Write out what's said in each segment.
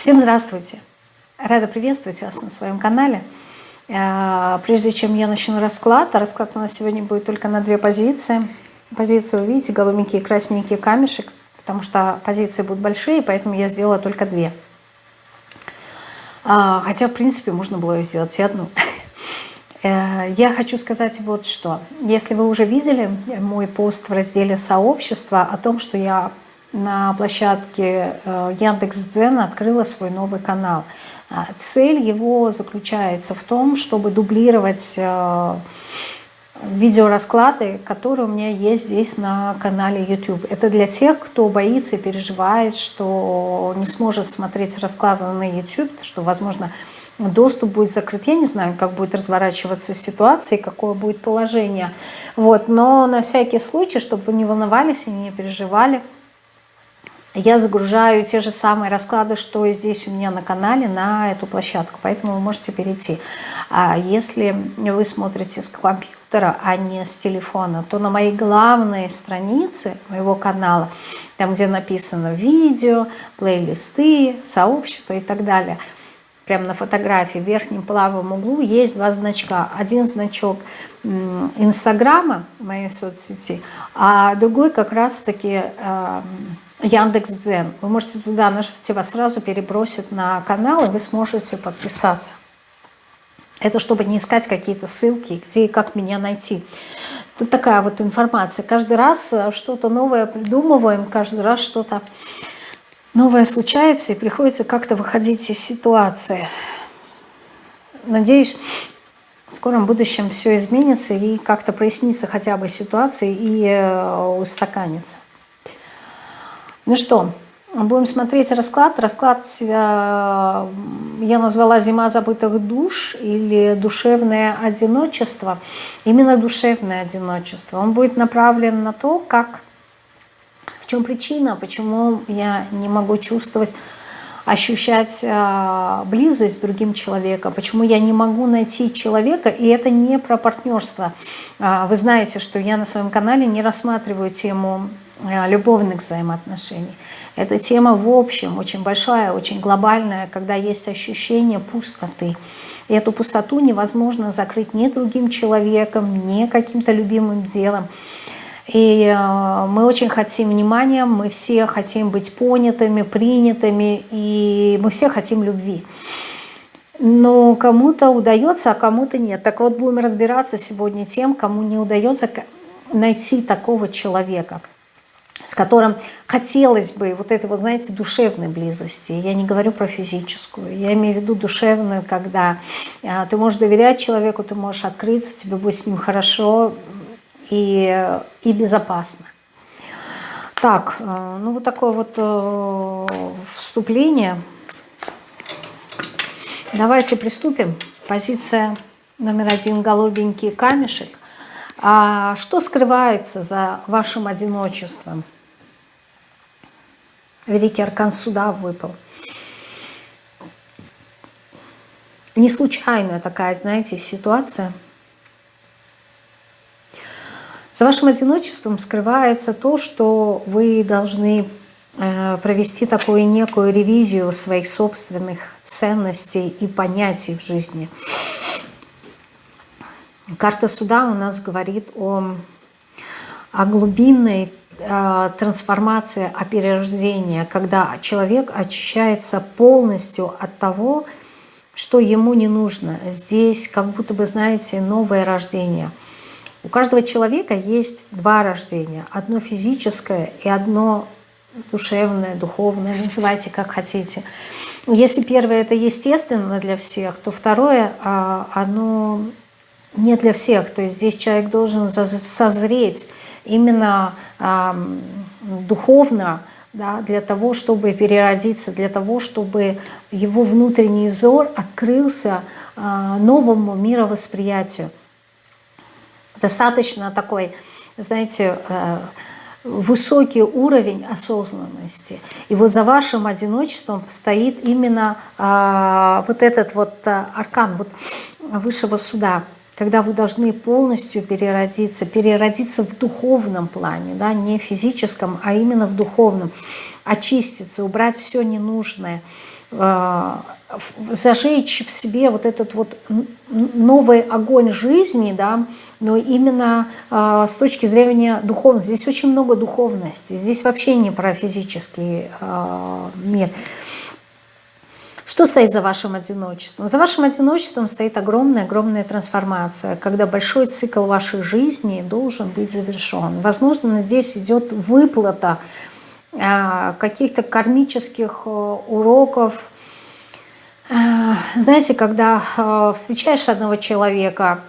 Всем здравствуйте! Рада приветствовать вас на своем канале. Э, прежде чем я начну расклад, а расклад у нас сегодня будет только на две позиции. Позиции вы видите, голубенький красненький камешек, потому что позиции будут большие, поэтому я сделала только две. А, хотя, в принципе, можно было сделать и одну. Э, я хочу сказать вот что. Если вы уже видели мой пост в разделе «Сообщество» о том, что я на площадке э, Яндекс.Дзен открыла свой новый канал. А, цель его заключается в том, чтобы дублировать э, видеорасклады, которые у меня есть здесь на канале YouTube. Это для тех, кто боится и переживает, что не сможет смотреть расклады на YouTube, что, возможно, доступ будет закрыт. Я не знаю, как будет разворачиваться ситуация какое будет положение. Вот. Но на всякий случай, чтобы вы не волновались и не переживали, я загружаю те же самые расклады, что и здесь у меня на канале, на эту площадку. Поэтому вы можете перейти. А если вы смотрите с компьютера, а не с телефона, то на моей главной странице моего канала, там, где написано видео, плейлисты, сообщество и так далее, прямо на фотографии в верхнем правом углу есть два значка. Один значок Инстаграма, моей соцсети, а другой как раз-таки Яндекс.Дзен. Вы можете туда нажать, и вас сразу перебросит на канал, и вы сможете подписаться. Это чтобы не искать какие-то ссылки, где и как меня найти. Тут такая вот информация. Каждый раз э, что-то новое придумываем, каждый раз что-то новое случается, и приходится как-то выходить из ситуации. Надеюсь, в скором будущем все изменится и как-то прояснится хотя бы ситуация и э, устаканится. Ну что, будем смотреть расклад. Расклад э, я назвала «Зима забытых душ» или «Душевное одиночество». Именно душевное одиночество. Он будет направлен на то, как, в чем причина, почему я не могу чувствовать ощущать э, близость с другим человеком, почему я не могу найти человека, и это не про партнерство. Э, вы знаете, что я на своем канале не рассматриваю тему любовных взаимоотношений. Эта тема в общем очень большая, очень глобальная, когда есть ощущение пустоты. И эту пустоту невозможно закрыть ни другим человеком, ни каким-то любимым делом. И э, мы очень хотим внимания, мы все хотим быть понятыми, принятыми, и мы все хотим любви. Но кому-то удается, а кому-то нет. Так вот, будем разбираться сегодня тем, кому не удается найти такого человека – с которым хотелось бы вот этой, вот, знаете, душевной близости. Я не говорю про физическую, я имею в виду душевную, когда а, ты можешь доверять человеку, ты можешь открыться, тебе будет с ним хорошо и, и безопасно. Так, э, ну вот такое вот э, вступление. Давайте приступим. Позиция номер один – голубенький камешек. А что скрывается за вашим одиночеством? Великий аркан суда выпал. Не случайная такая, знаете, ситуация. За вашим одиночеством скрывается то, что вы должны э, провести такую некую ревизию своих собственных ценностей и понятий в жизни. Карта суда у нас говорит о, о глубинной э, трансформации, о перерождении, когда человек очищается полностью от того, что ему не нужно. Здесь как будто бы, знаете, новое рождение. У каждого человека есть два рождения. Одно физическое и одно душевное, духовное, называйте как хотите. Если первое это естественно для всех, то второе, а, оно не для всех. То есть здесь человек должен созреть именно духовно, да, для того, чтобы переродиться, для того, чтобы его внутренний взор открылся э, новому мировосприятию. Достаточно такой, знаете, э, высокий уровень осознанности. И вот за вашим одиночеством стоит именно э, вот этот вот э, аркан вот высшего суда – когда вы должны полностью переродиться, переродиться в духовном плане, да, не физическом, а именно в духовном, очиститься, убрать все ненужное, э, зажечь в себе вот этот вот новый огонь жизни, да, но именно э, с точки зрения духовности. Здесь очень много духовности, здесь вообще не про физический э, мир. Что стоит за вашим одиночеством? За вашим одиночеством стоит огромная-огромная трансформация, когда большой цикл вашей жизни должен быть завершен. Возможно, здесь идет выплата э, каких-то кармических э, уроков, Э, знаете, когда э, встречаешь одного человека,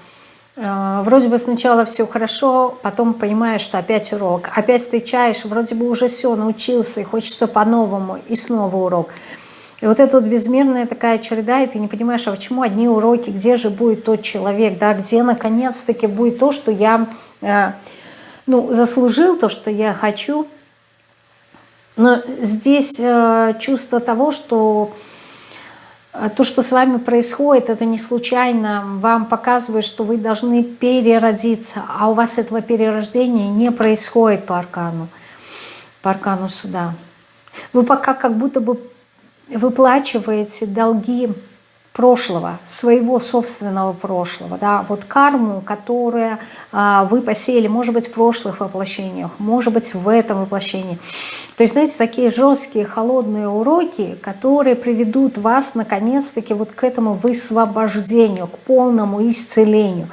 э, вроде бы сначала все хорошо, потом понимаешь, что опять урок. Опять встречаешь, вроде бы уже все, научился, и хочется по-новому, и снова урок. И вот эта вот безмерная такая череда, и ты не понимаешь, а почему одни уроки, где же будет тот человек, да, где наконец-таки будет то, что я ну, заслужил, то, что я хочу. Но здесь чувство того, что а то, что с вами происходит, это не случайно. Вам показывает, что вы должны переродиться, а у вас этого перерождения не происходит по аркану, по аркану суда. Вы пока как будто бы выплачиваете долги прошлого, своего собственного прошлого, да, вот карму, которую а, вы посеяли, может быть, в прошлых воплощениях, может быть, в этом воплощении. То есть, знаете, такие жесткие, холодные уроки, которые приведут вас, наконец-таки, вот к этому высвобождению, к полному исцелению.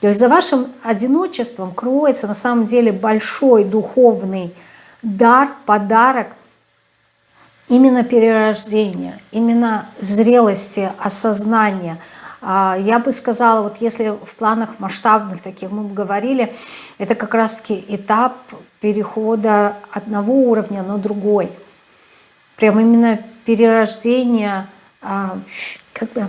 То есть за вашим одиночеством кроется на самом деле большой духовный дар, подарок – именно перерождения, именно зрелости, осознания. А, я бы сказала, вот если в планах масштабных таких мы говорили, это как раз-таки этап перехода одного уровня на другой. Прям именно перерождение, а, как бы,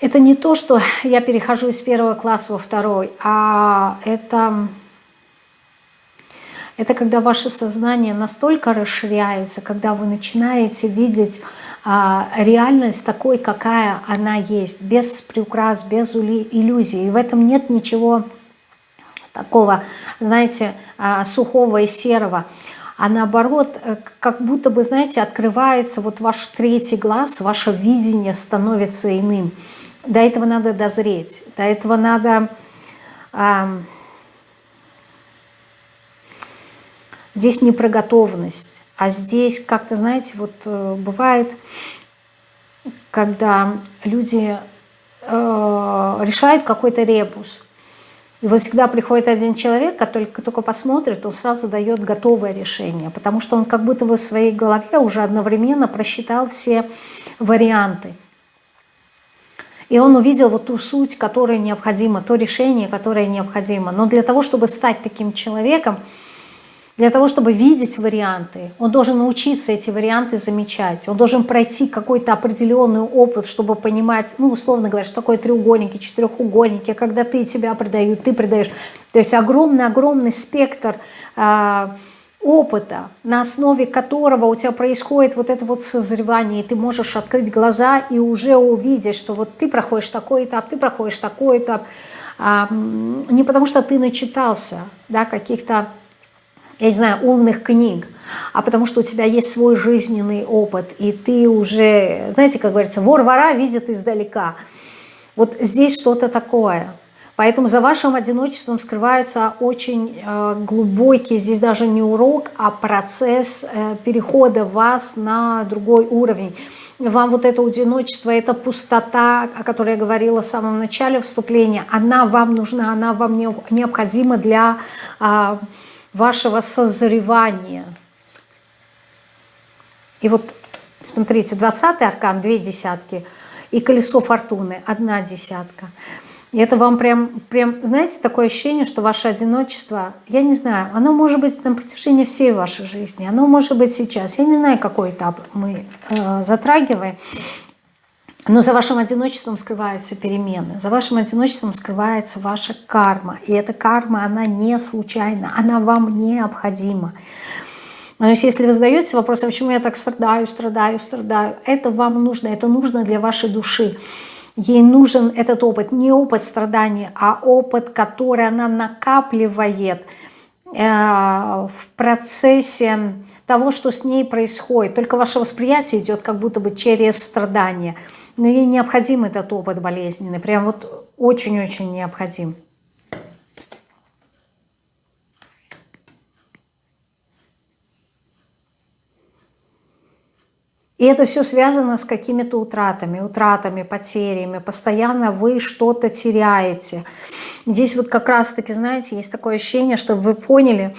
это не то, что я перехожу из первого класса во второй, а это это когда ваше сознание настолько расширяется, когда вы начинаете видеть а, реальность такой, какая она есть, без приукрас, без иллюзий. И в этом нет ничего такого, знаете, а, сухого и серого. А наоборот, э, как будто бы, знаете, открывается вот ваш третий глаз, ваше видение становится иным. До этого надо дозреть, до этого надо... А, Здесь не про готовность, а здесь как-то, знаете, вот э, бывает, когда люди э, решают какой-то ребус, и вот всегда приходит один человек, который только посмотрит, он сразу дает готовое решение, потому что он как будто бы в своей голове уже одновременно просчитал все варианты. И он увидел вот ту суть, которая необходима, то решение, которое необходимо. Но для того, чтобы стать таким человеком, для того, чтобы видеть варианты, он должен научиться эти варианты замечать. Он должен пройти какой-то определенный опыт, чтобы понимать, ну, условно говоря, что такое треугольники, четырехугольники, когда ты тебя предают, ты предаешь. То есть огромный-огромный спектр э, опыта, на основе которого у тебя происходит вот это вот созревание, и ты можешь открыть глаза и уже увидеть, что вот ты проходишь такой этап, ты проходишь такой этап, э, не потому что ты начитался да, каких-то я не знаю, умных книг, а потому что у тебя есть свой жизненный опыт, и ты уже, знаете, как говорится, вор вора видит издалека. Вот здесь что-то такое. Поэтому за вашим одиночеством скрывается очень э, глубокий, здесь даже не урок, а процесс э, перехода вас на другой уровень. Вам вот это одиночество, эта пустота, о которой я говорила в самом начале вступления, она вам нужна, она вам необходима для... Вашего созревания. И вот, смотрите, 20 аркан, две десятки, и колесо фортуны, одна десятка. И это вам прям, прям, знаете, такое ощущение, что ваше одиночество, я не знаю, оно может быть на протяжении всей вашей жизни, оно может быть сейчас. Я не знаю, какой этап мы э, затрагиваем, но за вашим одиночеством скрываются перемены, за вашим одиночеством скрывается ваша карма. И эта карма, она не случайна, она вам необходима. То есть если вы задаете вопрос, а почему я так страдаю, страдаю, страдаю, это вам нужно, это нужно для вашей души. Ей нужен этот опыт, не опыт страдания, а опыт, который она накапливает э, в процессе того, что с ней происходит. Только ваше восприятие идет как будто бы через страдания. Но ей необходим этот опыт болезненный. Прям вот очень-очень необходим. И это все связано с какими-то утратами, утратами, потерями. Постоянно вы что-то теряете. Здесь вот как раз-таки, знаете, есть такое ощущение, чтобы вы поняли,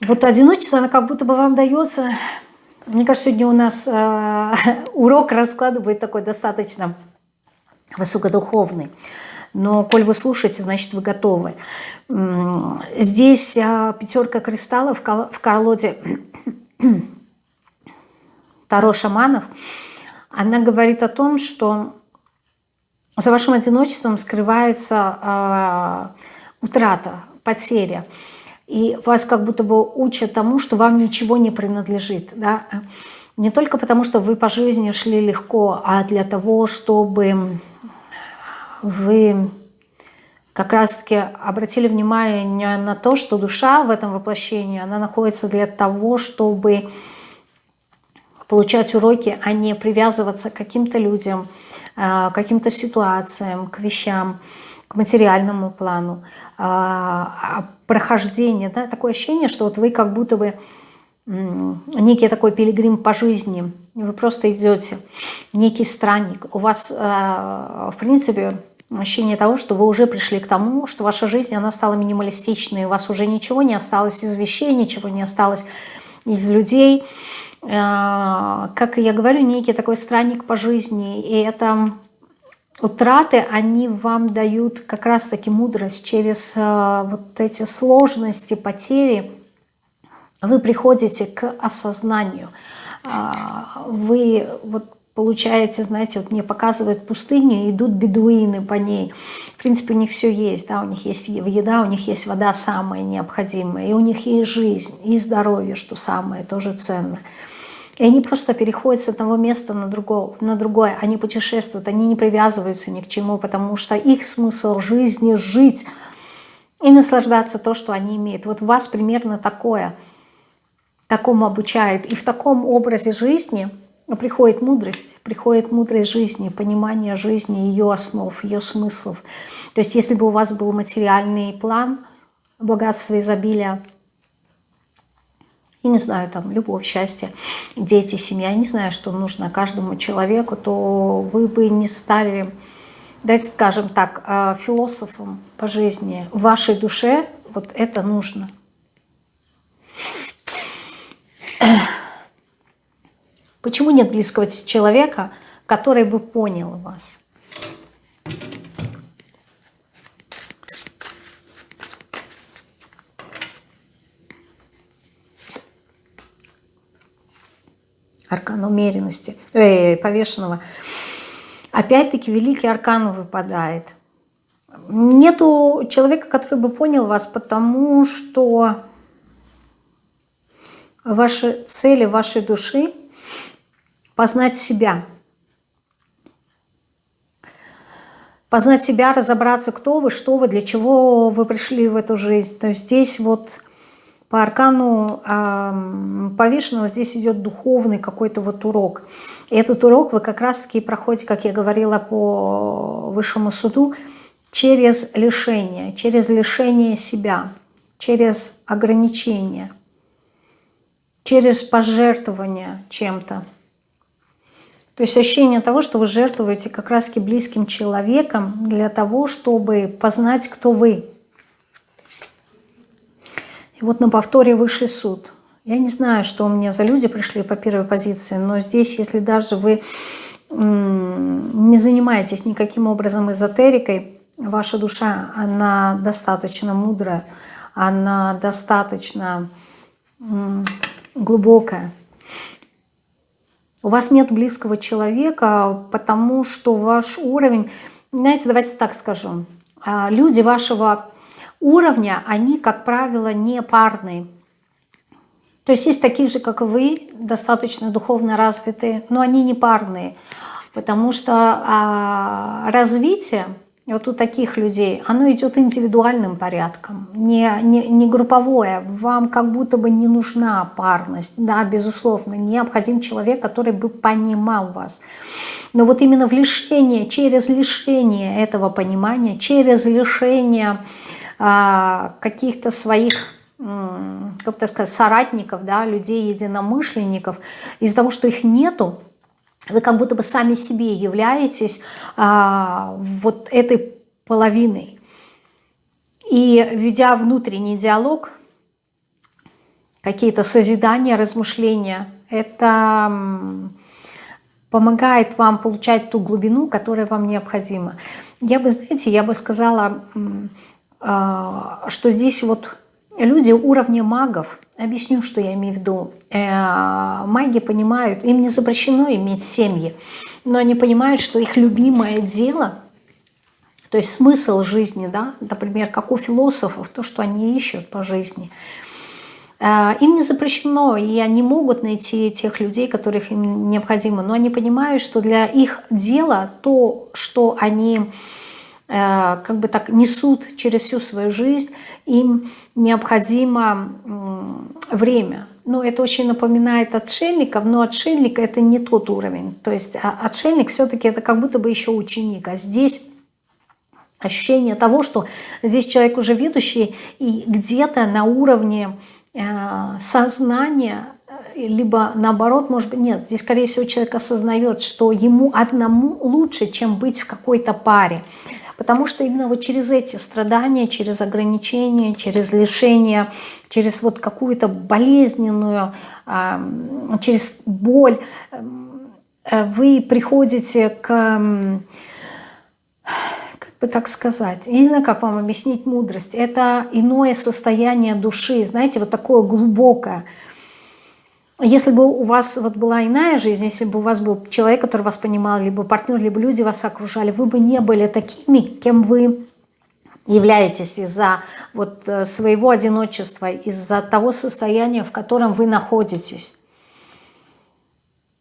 вот одиночество, оно как будто бы вам дается... Мне кажется, сегодня у нас э, урок расклада будет такой достаточно высокодуховный. Но коль вы слушаете, значит вы готовы. Здесь э, пятерка кристаллов в колоде Таро шаманов, она говорит о том, что за вашим одиночеством скрывается э, утрата, потеря. И вас как будто бы учат тому, что вам ничего не принадлежит. Да? Не только потому, что вы по жизни шли легко, а для того, чтобы вы как раз-таки обратили внимание на то, что душа в этом воплощении, она находится для того, чтобы получать уроки, а не привязываться к каким-то людям, а, к каким-то ситуациям, к вещам, к материальному плану. Прохождение, да, такое ощущение, что вот вы как будто бы некий такой пилигрим по жизни, вы просто идете, некий странник. У вас, в принципе, ощущение того, что вы уже пришли к тому, что ваша жизнь, она стала минималистичной, у вас уже ничего не осталось из вещей, ничего не осталось из людей, Э, как я говорю, некий такой странник по жизни. И это утраты, они вам дают как раз-таки мудрость через э, вот эти сложности, потери. Вы приходите к осознанию. Э, вы вот получаете, знаете, вот мне показывают пустыню, идут бедуины по ней. В принципе, у них все есть, да, у них есть еда, у них есть вода самая необходимая, и у них есть жизнь, и здоровье, что самое тоже ценное. И они просто переходят с одного места на, другое, на другое. Они путешествуют, они не привязываются ни к чему, потому что их смысл жизни – жить и наслаждаться то, что они имеют. Вот вас примерно такое, такому обучают. И в таком образе жизни приходит мудрость, приходит мудрость жизни, понимание жизни, ее основ, ее смыслов. То есть если бы у вас был материальный план, богатство, изобилия, и не знаю, там, любовь, счастье, дети, семья, не знаю, что нужно каждому человеку, то вы бы не стали, давайте скажем так, а, философом по жизни. В вашей душе вот это нужно. Почему нет близкого человека, который бы понял вас? Аркан умеренности, э, повешенного. Опять-таки великий аркан выпадает. Нету человека, который бы понял вас, потому что ваши цели вашей души познать себя. Познать себя, разобраться, кто вы, что вы, для чего вы пришли в эту жизнь. То есть здесь вот по аркану э, повешенного здесь идет духовный какой-то вот урок. И этот урок вы как раз-таки проходите, как я говорила по высшему суду, через лишение, через лишение себя, через ограничение, через пожертвование чем-то. То есть ощущение того, что вы жертвуете как раз-таки близким человеком для того, чтобы познать, кто вы, и вот на повторе высший суд. Я не знаю, что у меня за люди пришли по первой позиции, но здесь, если даже вы не занимаетесь никаким образом эзотерикой, ваша душа, она достаточно мудрая, она достаточно глубокая. У вас нет близкого человека, потому что ваш уровень, знаете, давайте так скажу, а, люди вашего уровня, они, как правило, не парные. То есть есть такие же, как и вы, достаточно духовно развитые, но они не парные, потому что а, развитие вот у таких людей, оно идет индивидуальным порядком, не, не, не групповое. Вам как будто бы не нужна парность. Да, безусловно, необходим человек, который бы понимал вас. Но вот именно в лишение, через лишение этого понимания, через лишение каких-то своих как то сказать, соратников, да, людей, единомышленников, из-за того, что их нету, вы как будто бы сами себе являетесь а, вот этой половиной. И ведя внутренний диалог, какие-то созидания, размышления, это помогает вам получать ту глубину, которая вам необходима. Я бы, знаете, я бы сказала, а, что здесь вот люди уровня магов, объясню, что я имею в виду. Э, маги понимают, им не запрещено иметь семьи, но они понимают, что их любимое дело, то есть смысл жизни, да, например, как у философов, то, что они ищут по жизни, э, им не запрещено, и они могут найти тех людей, которых им необходимо, но они понимают, что для их дела то, что они как бы так несут через всю свою жизнь, им необходимо время. Ну, это очень напоминает отшельников, но отшельник это не тот уровень. То есть а, отшельник все-таки это как будто бы еще ученик, а здесь ощущение того, что здесь человек уже ведущий и где-то на уровне э, сознания либо наоборот, может быть, нет, здесь, скорее всего, человек осознает, что ему одному лучше, чем быть в какой-то паре. Потому что именно вот через эти страдания, через ограничения, через лишения, через вот какую-то болезненную, через боль э, вы приходите к, как бы так сказать, я не знаю, как вам объяснить мудрость, это иное состояние души, знаете, вот такое глубокое, если бы у вас вот была иная жизнь, если бы у вас был человек, который вас понимал, либо партнер, либо люди вас окружали, вы бы не были такими, кем вы являетесь из-за вот э, своего одиночества, из-за того состояния, в котором вы находитесь.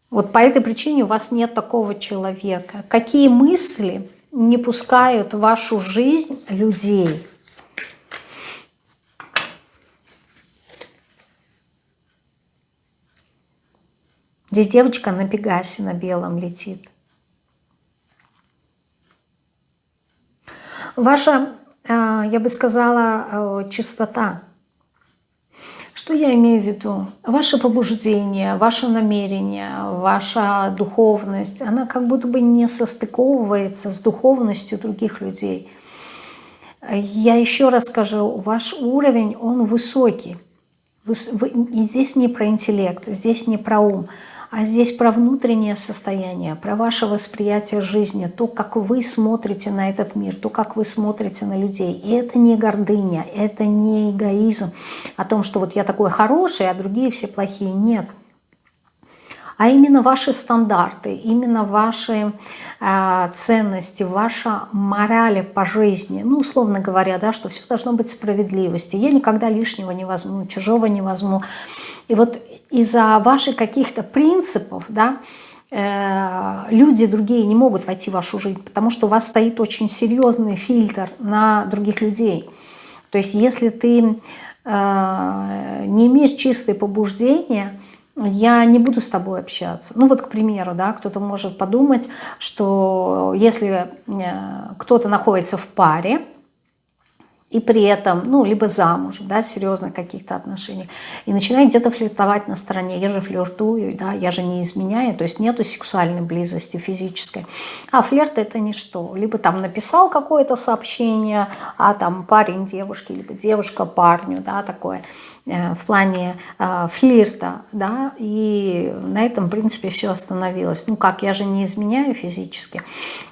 Вот по этой причине у вас нет такого человека. Какие мысли не пускают в вашу жизнь людей – Здесь девочка на Пегасе на белом летит. Ваша, э, я бы сказала, э, чистота. Что я имею в виду? Ваше побуждение, ваше намерение, ваша духовность, она как будто бы не состыковывается с духовностью других людей. Я еще раз скажу, ваш уровень, он высокий. И здесь не про интеллект, здесь не про ум а здесь про внутреннее состояние, про ваше восприятие жизни, то, как вы смотрите на этот мир, то, как вы смотрите на людей. И это не гордыня, это не эгоизм о том, что вот я такой хороший, а другие все плохие. Нет. А именно ваши стандарты, именно ваши э, ценности, ваша мораль по жизни. Ну, условно говоря, да, что все должно быть справедливости. Я никогда лишнего не возьму, чужого не возьму. И вот из-за ваших каких-то принципов, да, э, люди другие не могут войти в вашу жизнь, потому что у вас стоит очень серьезный фильтр на других людей. То есть если ты э, не имеешь чистые побуждения, я не буду с тобой общаться. Ну вот, к примеру, да, кто-то может подумать, что если э, кто-то находится в паре, и при этом, ну, либо замужем, да, серьезно каких-то отношений, и начинает где-то флиртовать на стороне, я же флиртую, да, я же не изменяю, то есть нету сексуальной близости физической. А флирт это ничто. Либо там написал какое-то сообщение, а там парень девушке, либо девушка парню, да, такое в плане э, флирта, да, и на этом, в принципе, все остановилось. Ну как, я же не изменяю физически.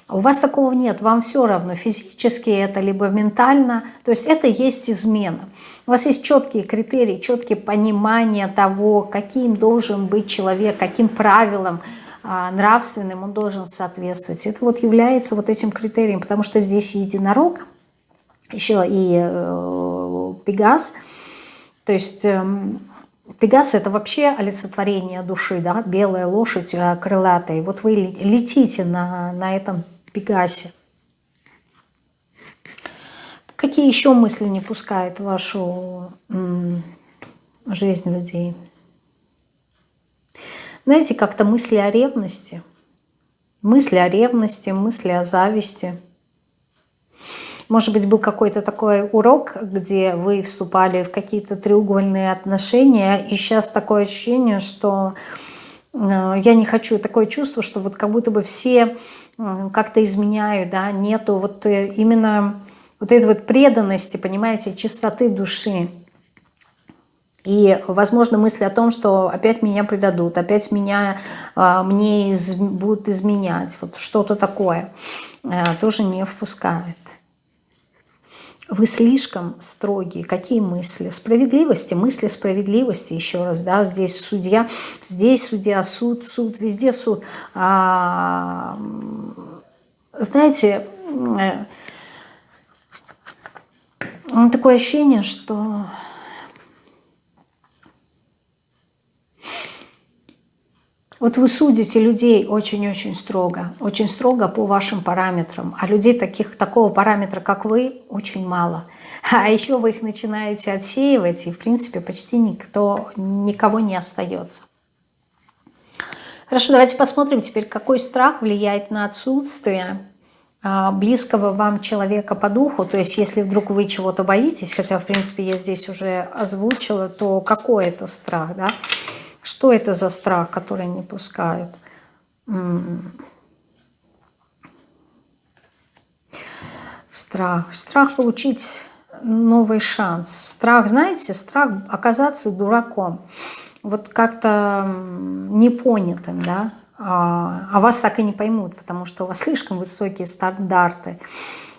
У вас такого нет, вам все равно, физически это, либо ментально, то есть это есть измена. У вас есть четкие критерии, четкие понимания того, каким должен быть человек, каким правилам а, нравственным он должен соответствовать. Это вот является вот этим критерием, потому что здесь единорог, еще и э, Пегас, то есть... Э, Пегас это вообще олицетворение души, да, белая лошадь э, крылатая. Вот вы летите на, на этом Пегасе. Какие еще мысли не пускают в вашу жизнь людей? Знаете, как-то мысли о ревности, мысли о ревности, мысли о зависти. Может быть, был какой-то такой урок, где вы вступали в какие-то треугольные отношения, и сейчас такое ощущение, что э, я не хочу, такое чувство, что вот как будто бы все э, как-то изменяют, да, нету вот э, именно вот этой вот преданности, понимаете, чистоты души. И, возможно, мысли о том, что опять меня предадут, опять меня, а, мне из, будут изменять, вот что-то такое, а, тоже не впускает. Вы слишком строгие. Какие мысли? Справедливости, мысли справедливости, еще раз, да, здесь судья, здесь судья, суд, суд, везде суд. А, знаете, э, такое ощущение, что Вот вы судите людей очень-очень строго, очень строго по вашим параметрам, а людей таких, такого параметра, как вы, очень мало. А еще вы их начинаете отсеивать, и в принципе почти никто, никого не остается. Хорошо, давайте посмотрим теперь, какой страх влияет на отсутствие а, близкого вам человека по духу, то есть если вдруг вы чего-то боитесь, хотя в принципе я здесь уже озвучила, то какой это страх, да? Что это за страх, который не пускают? Страх. Страх получить новый шанс. Страх, знаете, страх оказаться дураком. Вот как-то непонятым, да? А, а вас так и не поймут, потому что у вас слишком высокие стандарты.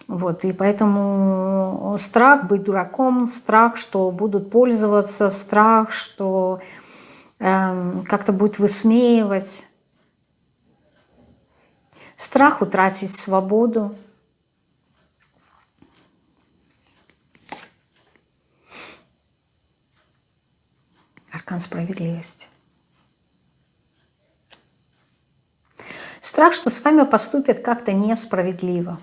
Вот, и поэтому страх быть дураком, страх, что будут пользоваться, страх, что как-то будет высмеивать. Страх утратить свободу. Аркан справедливости. Страх, что с вами поступят как-то несправедливо.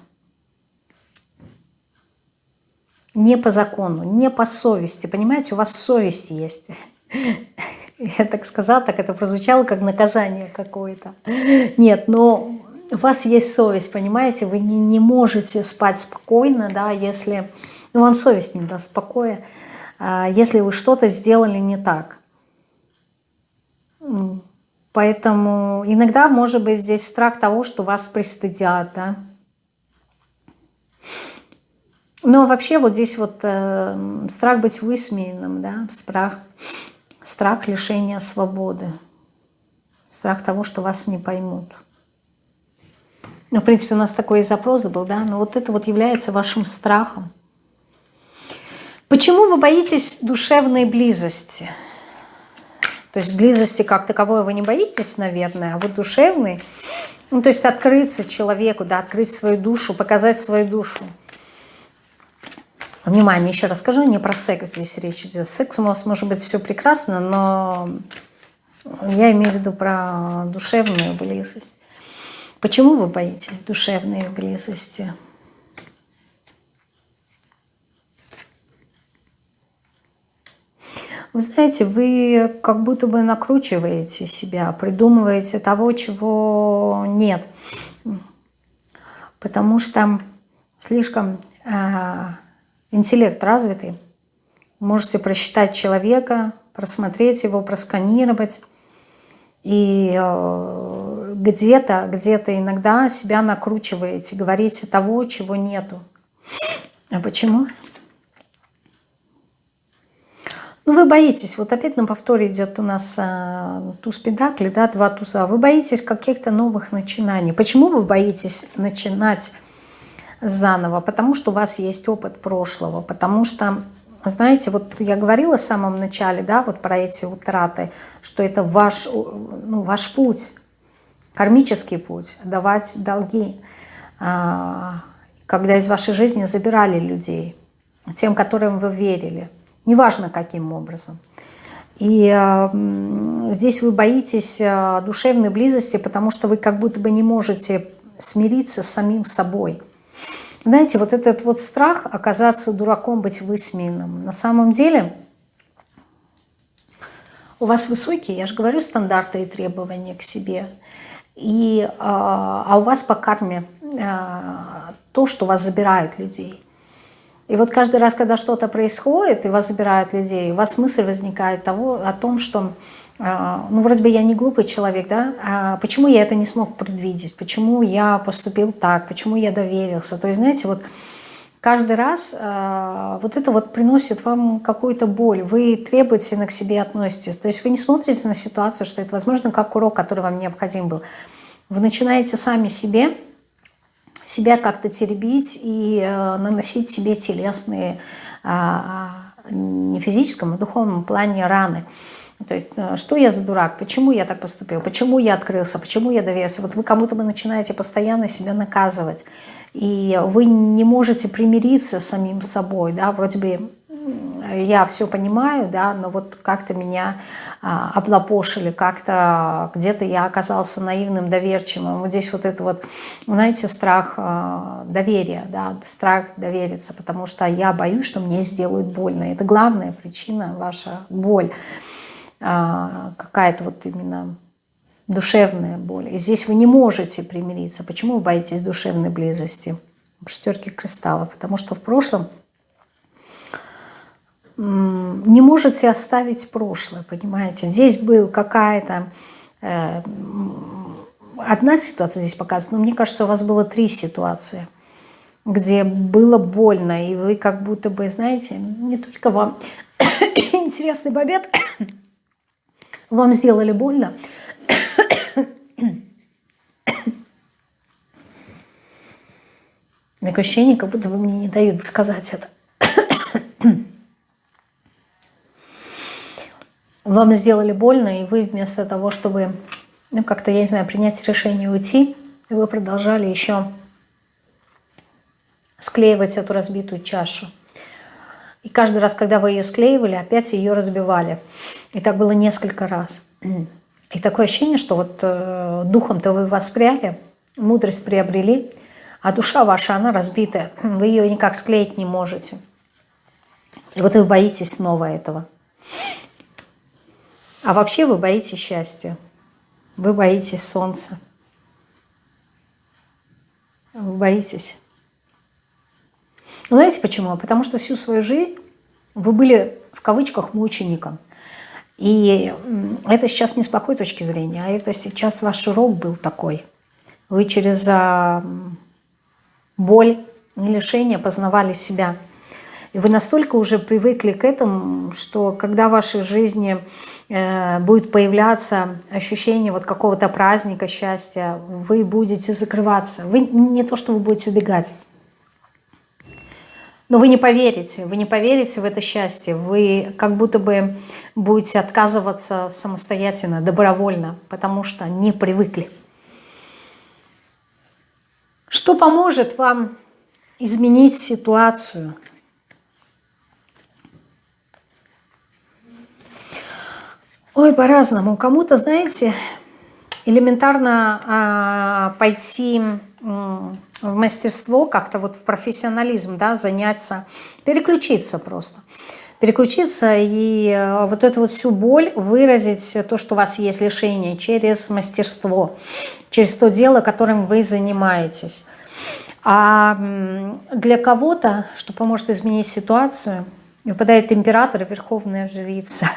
Не по закону, не по совести. Понимаете, у вас совесть есть. Я так сказала, так это прозвучало как наказание какое-то. Нет, но у вас есть совесть, понимаете? Вы не, не можете спать спокойно, да, если... Ну, вам совесть не даст покоя, а, если вы что-то сделали не так. Поэтому иногда может быть здесь страх того, что вас пристыдят, да. Но вообще вот здесь вот э, страх быть высмеянным, да, страх Страх лишения свободы. Страх того, что вас не поймут. Ну, в принципе, у нас такой запрос был, да, но вот это вот является вашим страхом. Почему вы боитесь душевной близости? То есть близости как таковой вы не боитесь, наверное, а вот душевной, ну, то есть открыться человеку, да, открыть свою душу, показать свою душу. Внимание, еще раз скажу, не про секс здесь речь идет. С сексом у вас может быть все прекрасно, но я имею в виду про душевную близость. Почему вы боитесь душевной близости? Вы знаете, вы как будто бы накручиваете себя, придумываете того, чего нет. Потому что слишком а, интеллект развитый. Можете просчитать человека, просмотреть его, просканировать. И э, где-то, где-то иногда себя накручиваете, говорите того, чего нету. А почему? Ну, вы боитесь, вот опять на повторе идет у нас э, туз педакли, да, два туза. Вы боитесь каких-то новых начинаний. Почему вы боитесь начинать заново, потому что у вас есть опыт прошлого, потому что, знаете, вот я говорила в самом начале, да, вот про эти утраты, что это ваш, ну, ваш путь, кармический путь, давать долги, а, когда из вашей жизни забирали людей, тем, которым вы верили, неважно каким образом. И э, здесь вы боитесь э, душевной близости, потому что вы как будто бы не можете смириться с самим собой. Знаете, вот этот вот страх оказаться дураком, быть высмеянным, на самом деле у вас высокие, я же говорю, стандарты и требования к себе. И, а, а у вас по карме а, то, что вас забирают людей. И вот каждый раз, когда что-то происходит, и вас забирают людей, у вас мысль возникает того, о том, что ну, вроде бы я не глупый человек, да, а почему я это не смог предвидеть, почему я поступил так, почему я доверился. То есть, знаете, вот каждый раз э, вот это вот приносит вам какую-то боль, вы требовательно к себе относитесь. То есть вы не смотрите на ситуацию, что это, возможно, как урок, который вам необходим был. Вы начинаете сами себе, себя как-то теребить и э, наносить себе телесные, э, не физическом, а духовном плане раны. То есть, э, что я за дурак, почему я так поступил, почему я открылся, почему я доверился. Вот вы кому-то вы начинаете постоянно себя наказывать, и вы не можете примириться с самим собой, да, вроде бы я все понимаю, да, но вот как-то меня а, облапошили, как-то где-то я оказался наивным, доверчивым. Вот здесь вот это вот, знаете, страх а, доверия, да, страх довериться, потому что я боюсь, что мне сделают больно. Это главная причина, ваша боль. А, какая-то вот именно душевная боль. И здесь вы не можете примириться. Почему вы боитесь душевной близости? Шестерки кристаллов. Потому что в прошлом не можете оставить прошлое, понимаете? Здесь был какая-то... Э, одна ситуация здесь показана, но мне кажется, у вас было три ситуации, где было больно, и вы как будто бы, знаете, не только вам интересный бобет, вам сделали больно? Такое ощущение, как будто бы мне не дают сказать это. Вам сделали больно, и вы вместо того, чтобы, ну, как-то, я не знаю, принять решение уйти, вы продолжали еще склеивать эту разбитую чашу. И каждый раз, когда вы ее склеивали, опять ее разбивали. И так было несколько раз. И такое ощущение, что вот э, духом-то вы воспряли, мудрость приобрели, а душа ваша, она разбитая. Вы ее никак склеить не можете. И вот вы боитесь снова этого. А вообще вы боитесь счастья. Вы боитесь солнца. Вы боитесь знаете почему? Потому что всю свою жизнь вы были в кавычках мучеником. И это сейчас не с плохой точки зрения, а это сейчас ваш урок был такой. Вы через а, боль и лишение познавали себя. И вы настолько уже привыкли к этому, что когда в вашей жизни э, будет появляться ощущение вот какого-то праздника, счастья, вы будете закрываться. Вы не то, что вы будете убегать, но вы не поверите, вы не поверите в это счастье. Вы как будто бы будете отказываться самостоятельно, добровольно, потому что не привыкли. Что поможет вам изменить ситуацию? Ой, по-разному. Кому-то, знаете, элементарно а, пойти в мастерство, как-то вот в профессионализм, да, заняться, переключиться просто. Переключиться и э, вот эту вот всю боль выразить, то, что у вас есть лишение, через мастерство, через то дело, которым вы занимаетесь. А для кого-то, что поможет изменить ситуацию, выпадает император и верховная жрица –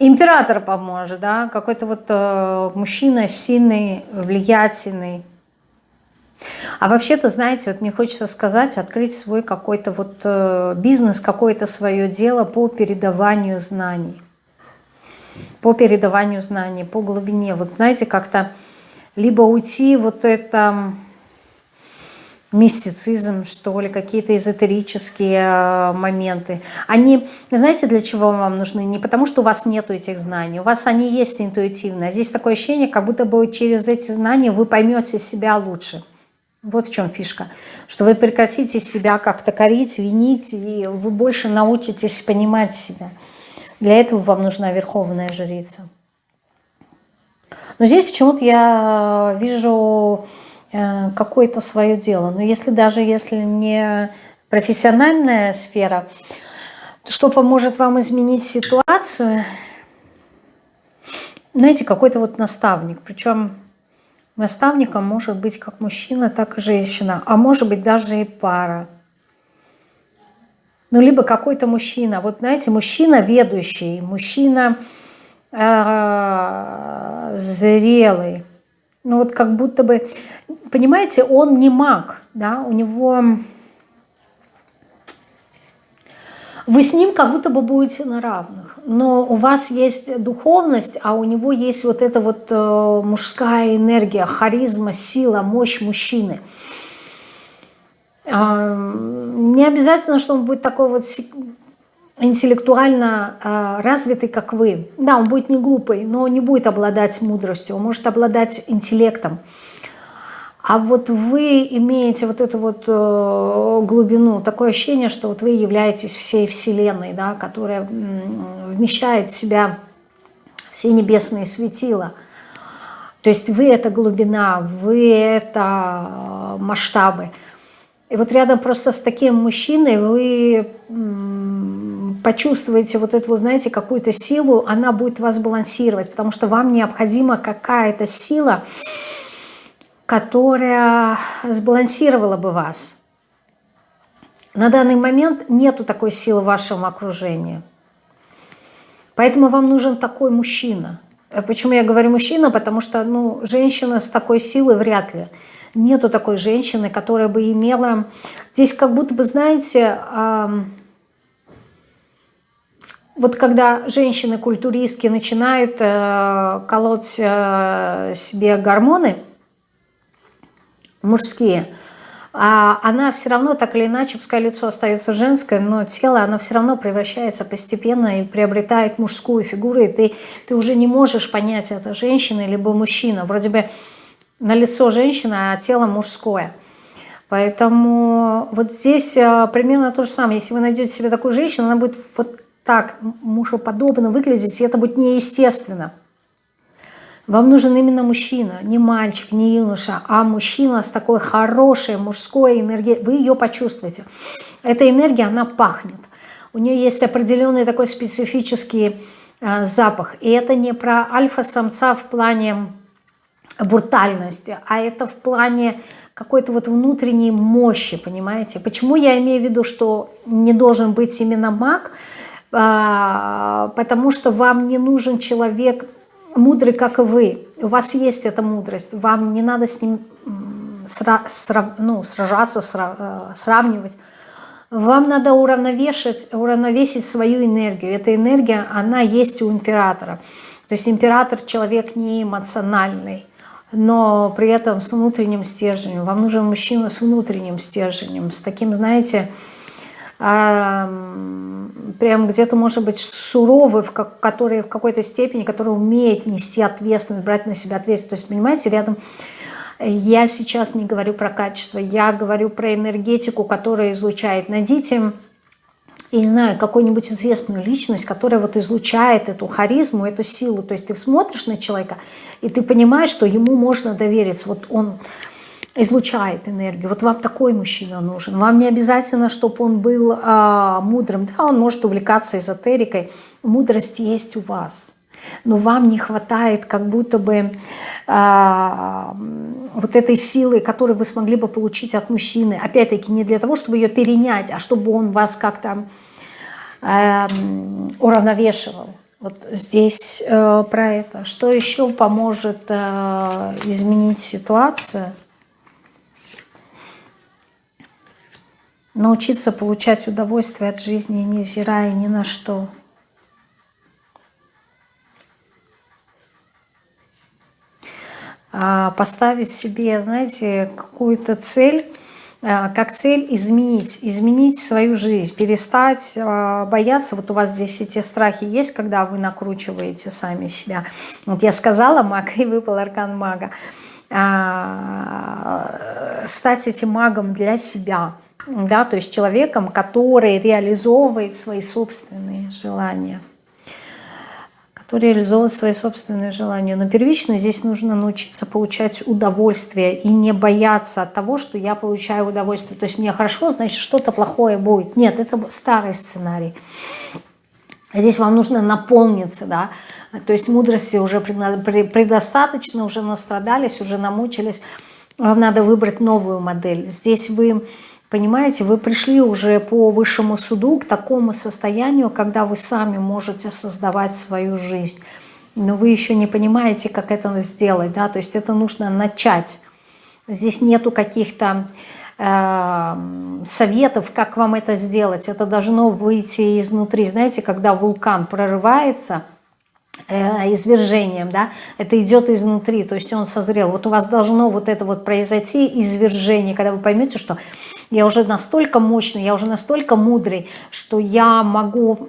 Император поможет, да, какой-то вот э, мужчина сильный, влиятельный. А вообще-то, знаете, вот мне хочется сказать, открыть свой какой-то вот э, бизнес, какое-то свое дело по передаванию знаний. По передаванию знаний, по глубине. Вот знаете, как-то либо уйти вот это мистицизм, что ли, какие-то эзотерические э, моменты. Они, знаете, для чего вам нужны? Не потому, что у вас нету этих знаний, у вас они есть интуитивно. А здесь такое ощущение, как будто бы через эти знания вы поймете себя лучше. Вот в чем фишка. Что вы прекратите себя как-то корить, винить, и вы больше научитесь понимать себя. Для этого вам нужна верховная жрица. Но здесь почему-то я вижу э, какое-то свое дело. Но если даже если не профессиональная сфера, то что поможет вам изменить ситуацию? Знаете, какой-то вот наставник. Причем наставником может быть как мужчина, так и женщина. А может быть даже и пара. Ну, либо какой-то мужчина. Вот знаете, мужчина ведущий, мужчина э, зрелый. Ну, вот как будто бы, понимаете, он не маг, да, у него... Вы с ним как будто бы будете на равных, но у вас есть духовность, а у него есть вот эта вот э, мужская энергия, харизма, сила, мощь мужчины. Не обязательно, что он будет такой вот интеллектуально а, развитый, как вы. Да, он будет не глупый, но не будет обладать мудростью, он может обладать интеллектом. А вот вы имеете вот эту вот э, глубину, такое ощущение, что вот вы являетесь всей Вселенной, да, которая вмещает в себя все небесные светила. То есть вы — это глубина, вы — это э, масштабы. И вот рядом просто с таким мужчиной вы почувствуете вот эту, знаете, какую-то силу, она будет вас балансировать, потому что вам необходима какая-то сила, которая сбалансировала бы вас. На данный момент нету такой силы в вашем окружении. Поэтому вам нужен такой мужчина. Почему я говорю мужчина? Потому что ну, женщина с такой силой вряд ли. Нету такой женщины, которая бы имела... Здесь как будто бы, знаете, вот когда женщины-культуристки начинают э, колоть э, себе гормоны мужские, а она все равно так или иначе, пускай лицо остается женское, но тело, оно все равно превращается постепенно и приобретает мужскую фигуру, и ты, ты уже не можешь понять, это женщина либо мужчина. Вроде бы на лицо женщина, а тело мужское. Поэтому вот здесь э, примерно то же самое. Если вы найдете себе такую женщину, она будет вот так мужеподобно выглядеть, и это будет неестественно. Вам нужен именно мужчина, не мальчик, не юноша, а мужчина с такой хорошей мужской энергией. Вы ее почувствуете. Эта энергия, она пахнет. У нее есть определенный такой специфический э, запах. И это не про альфа-самца в плане брутальности, а это в плане какой-то вот внутренней мощи, понимаете? Почему я имею в виду, что не должен быть именно маг? А, потому что вам не нужен человек мудрый, как и вы. У вас есть эта мудрость, вам не надо с ним сра срав ну, сражаться, сра э, сравнивать. Вам надо уравновешивать, уравновесить свою энергию. Эта энергия, она есть у императора. То есть император человек не эмоциональный но при этом с внутренним стержнем. Вам нужен мужчина с внутренним стержнем, с таким, знаете, прям где-то, может быть, суровый, в который в какой-то степени, который умеет нести ответственность, брать на себя ответственность. То есть, понимаете, рядом я сейчас не говорю про качество, я говорю про энергетику, которая излучает. Найдите я не знаю, какую-нибудь известную личность, которая вот излучает эту харизму, эту силу. То есть ты смотришь на человека, и ты понимаешь, что ему можно довериться. Вот он излучает энергию. Вот вам такой мужчина нужен. Вам не обязательно, чтобы он был а, мудрым. Да, он может увлекаться эзотерикой. Мудрость есть у вас. Но вам не хватает как будто бы а, вот этой силы, которую вы смогли бы получить от мужчины. Опять-таки не для того, чтобы ее перенять, а чтобы он вас как-то э, уравновешивал. Вот здесь э, про это. Что еще поможет э, изменить ситуацию? Научиться получать удовольствие от жизни, невзирая ни на что. А, поставить себе, знаете, какую-то цель, а, как цель изменить, изменить свою жизнь, перестать а, бояться. Вот у вас здесь эти страхи есть, когда вы накручиваете сами себя. Вот я сказала маг, и выпал аркан мага. Стать этим магом для себя, да, то есть человеком, который реализовывает свои собственные желания то реализовывать свои собственные желания. Но первично здесь нужно научиться получать удовольствие и не бояться от того, что я получаю удовольствие. То есть мне хорошо, значит что-то плохое будет. Нет, это старый сценарий. Здесь вам нужно наполниться, да, то есть мудрости уже предостаточно, уже настрадались, уже намучились. Вам надо выбрать новую модель. Здесь вы, понимаете, вы пришли уже по высшему суду к такому состоянию, когда вы сами можете создавать свою жизнь. Но вы еще не понимаете, как это сделать, да, то есть это нужно начать. Здесь нету каких-то Эм, советов, как вам это сделать. Это должно выйти изнутри. Знаете, когда вулкан прорывается э, извержением, да, это идет изнутри, то есть он созрел. Вот у вас должно вот это вот произойти извержение, когда вы поймете, что я уже настолько мощный, я уже настолько мудрый, что я могу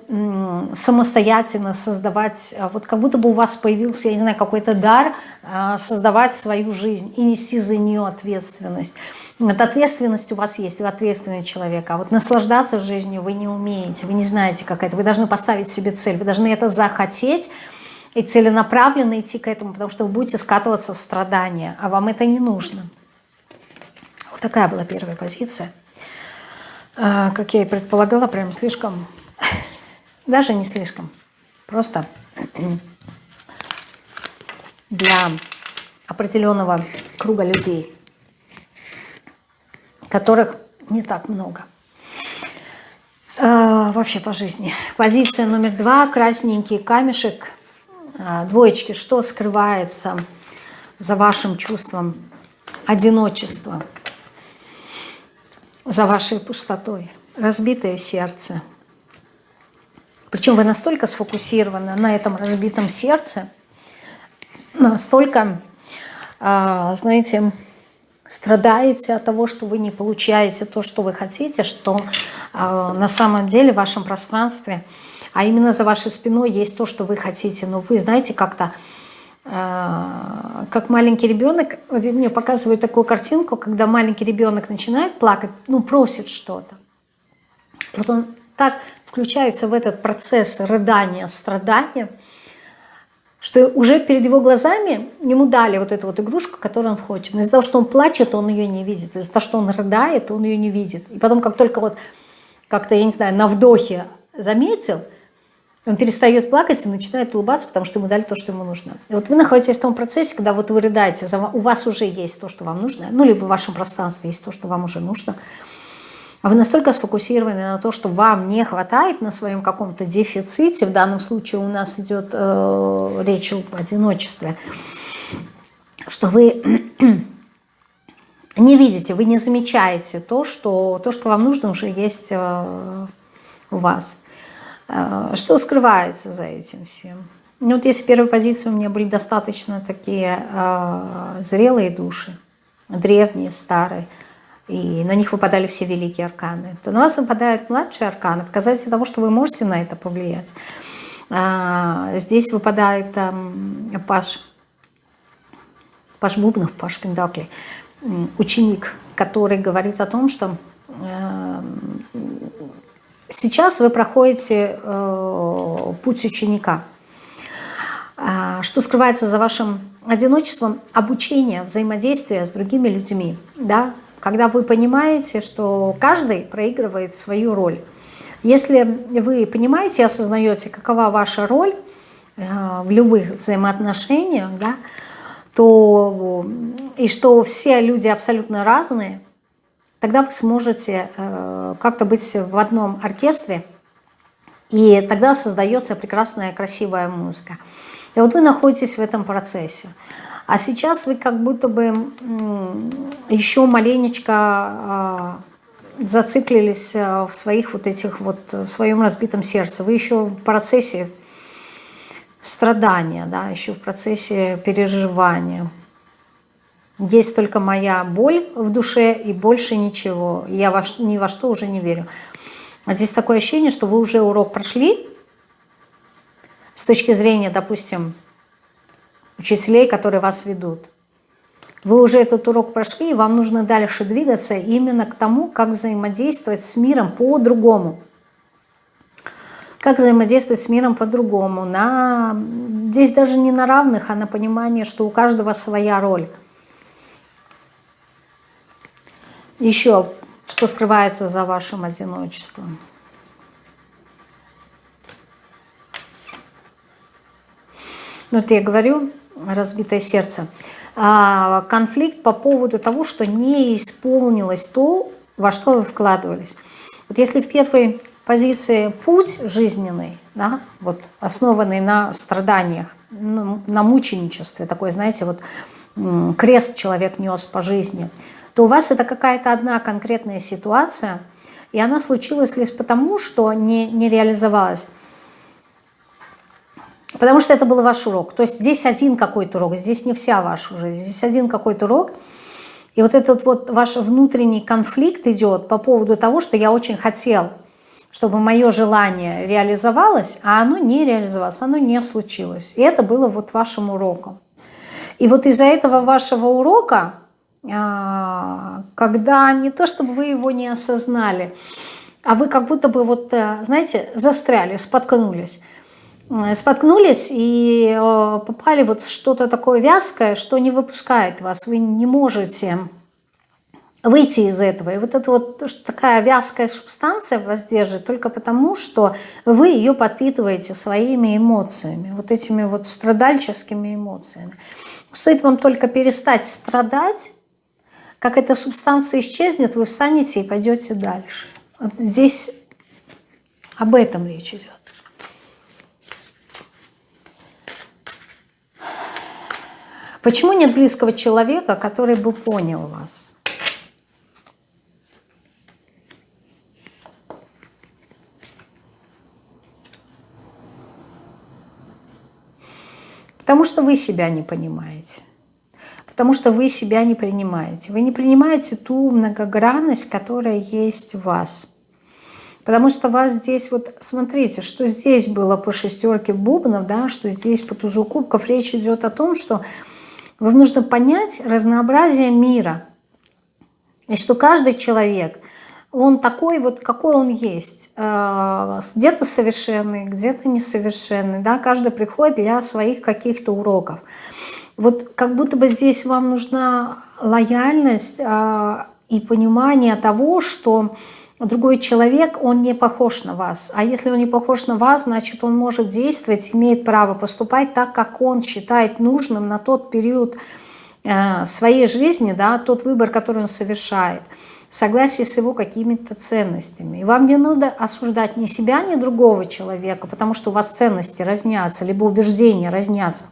самостоятельно создавать, э, вот как будто бы у вас появился, я не знаю, какой-то дар э, создавать свою жизнь и нести за нее ответственность. Вот ответственность у вас есть, вы ответственный человек, а вот наслаждаться жизнью вы не умеете, вы не знаете, как это. Вы должны поставить себе цель, вы должны это захотеть и целенаправленно идти к этому, потому что вы будете скатываться в страдания, а вам это не нужно. Такая была первая позиция. А, как я и предполагала, прям слишком, даже не слишком, просто для определенного круга людей – которых не так много. Э, вообще по жизни. Позиция номер два, красненький камешек, э, двоечки, что скрывается за вашим чувством одиночества, за вашей пустотой, разбитое сердце. Причем вы настолько сфокусированы на этом разбитом сердце, настолько, э, знаете, страдаете от того, что вы не получаете то, что вы хотите, что э, на самом деле в вашем пространстве, а именно за вашей спиной есть то, что вы хотите. Но вы знаете, как-то, как маленький ребенок, вот мне показывают такую картинку, когда маленький ребенок начинает плакать, ну, просит что-то. Вот он так включается в этот процесс рыдания, страдания, что уже перед его глазами ему дали вот эту вот игрушку, которую он хочет. Но из-за того, что он плачет, он ее не видит. Из-за того, что он рыдает, он ее не видит. И потом, как только вот как-то, я не знаю, на вдохе заметил, он перестает плакать и начинает улыбаться, потому что ему дали то, что ему нужно. И вот вы находитесь в том процессе, когда вот вы рыдаете, у вас уже есть то, что вам нужно, ну, либо в вашем пространстве есть то, что вам уже нужно – а вы настолько сфокусированы на то, что вам не хватает на своем каком-то дефиците, в данном случае у нас идет э, речь об одиночестве, что вы не видите, вы не замечаете то, что, то, что вам нужно, уже есть э, у вас. Э, что скрывается за этим всем? Ну, вот если первой позиции у меня были достаточно такие э, зрелые души, древние, старые, и на них выпадали все великие арканы, то на вас выпадают младшие арканы, показатель того, что вы можете на это повлиять. А, здесь выпадает там, Паш, Паш Бубнов, Паш Пендакли, ученик, который говорит о том, что э, сейчас вы проходите э, путь ученика. А, что скрывается за вашим одиночеством? Обучение, взаимодействие с другими людьми. Да? когда вы понимаете, что каждый проигрывает свою роль. Если вы понимаете и осознаете, какова ваша роль э, в любых взаимоотношениях, да, то и что все люди абсолютно разные, тогда вы сможете э, как-то быть в одном оркестре, и тогда создается прекрасная, красивая музыка. И вот вы находитесь в этом процессе. А сейчас вы как будто бы еще маленечко а, зациклились а, в своих вот этих вот, в своем разбитом сердце. Вы еще в процессе страдания, да, еще в процессе переживания. Есть только моя боль в душе и больше ничего. Я во, ни во что уже не верю. А здесь такое ощущение, что вы уже урок прошли с точки зрения, допустим, учителей, которые вас ведут. Вы уже этот урок прошли, и вам нужно дальше двигаться именно к тому, как взаимодействовать с миром по-другому. как взаимодействовать с миром по-другому. На... Здесь даже не на равных, а на понимание, что у каждого своя роль. Еще, что скрывается за вашим одиночеством. Ну, вот я говорю, разбитое сердце. А, конфликт по поводу того, что не исполнилось то, во что вы вкладывались. Вот если в первой позиции путь жизненный, да, вот, основанный на страданиях, на, на мученичестве, такой, знаете, вот крест человек нес по жизни, то у вас это какая-то одна конкретная ситуация, и она случилась лишь потому, что не, не реализовалась. Потому что это был ваш урок. То есть здесь один какой-то урок, здесь не вся ваша жизнь, здесь один какой-то урок. И вот этот вот ваш внутренний конфликт идет по поводу того, что я очень хотел, чтобы мое желание реализовалось, а оно не реализовалось, оно не случилось. И это было вот вашим уроком. И вот из-за этого вашего урока, когда не то чтобы вы его не осознали, а вы как будто бы вот, э, знаете, застряли, споткнулись, Э, споткнулись и э, попали вот в что-то такое вязкое, что не выпускает вас. Вы не можете выйти из этого. И вот эта вот такая вязкая субстанция вас держит только потому, что вы ее подпитываете своими эмоциями, вот этими вот страдальческими эмоциями. Стоит вам только перестать страдать, как эта субстанция исчезнет, вы встанете и пойдете дальше. Вот здесь об этом речь идет. Почему нет близкого человека, который бы понял вас? Потому что вы себя не понимаете. Потому что вы себя не принимаете. Вы не принимаете ту многогранность, которая есть в вас. Потому что вас здесь, вот смотрите, что здесь было по шестерке бубнов, да, что здесь по тузу кубков, речь идет о том, что вам нужно понять разнообразие мира. И что каждый человек, он такой вот, какой он есть. Э, где-то совершенный, где-то несовершенный. Да? Каждый приходит для своих каких-то уроков. Вот как будто бы здесь вам нужна лояльность э, и понимание того, что другой человек, он не похож на вас. А если он не похож на вас, значит, он может действовать, имеет право поступать так, как он считает нужным на тот период э, своей жизни, да, тот выбор, который он совершает, в согласии с его какими-то ценностями. И вам не надо осуждать ни себя, ни другого человека, потому что у вас ценности разнятся, либо убеждения разнятся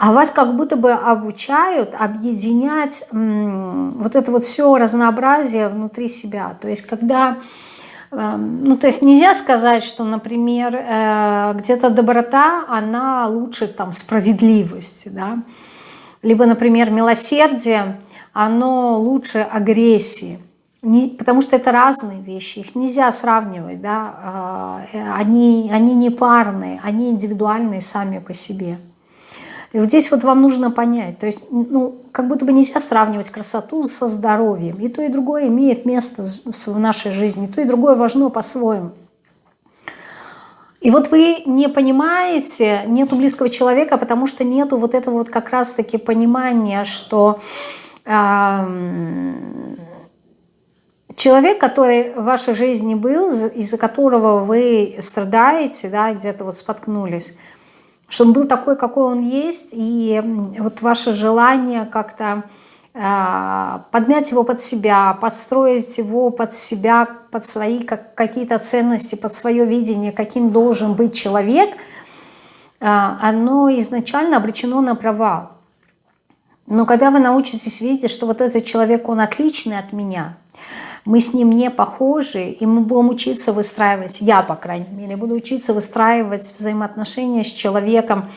а вас как будто бы обучают объединять вот это вот все разнообразие внутри себя. То есть когда, эм, ну то есть нельзя сказать, что, например, э, где-то доброта, она лучше там справедливости, да, либо, например, милосердие, оно лучше агрессии. Не, потому что это разные вещи, их нельзя сравнивать, да, э, они, они не парные, они индивидуальные сами по себе. И вот здесь вот вам нужно понять, то есть, ну, как будто бы нельзя сравнивать красоту со здоровьем. И то, и другое имеет место в нашей жизни, и то, и другое важно по-своему. И вот вы не понимаете, нету близкого человека, потому что нету вот этого вот как раз-таки понимания, что э, человек, который в вашей жизни был, из-за которого вы страдаете, да, где-то вот споткнулись, что он был такой, какой он есть, и вот ваше желание как-то э, подмять его под себя, подстроить его под себя, под свои как, какие-то ценности, под свое видение, каким должен быть человек, э, оно изначально обречено на провал. Но когда вы научитесь видеть, что вот этот человек, он отличный от меня – мы с ним не похожи, и мы будем учиться выстраивать, я, по крайней мере, буду учиться выстраивать взаимоотношения с человеком,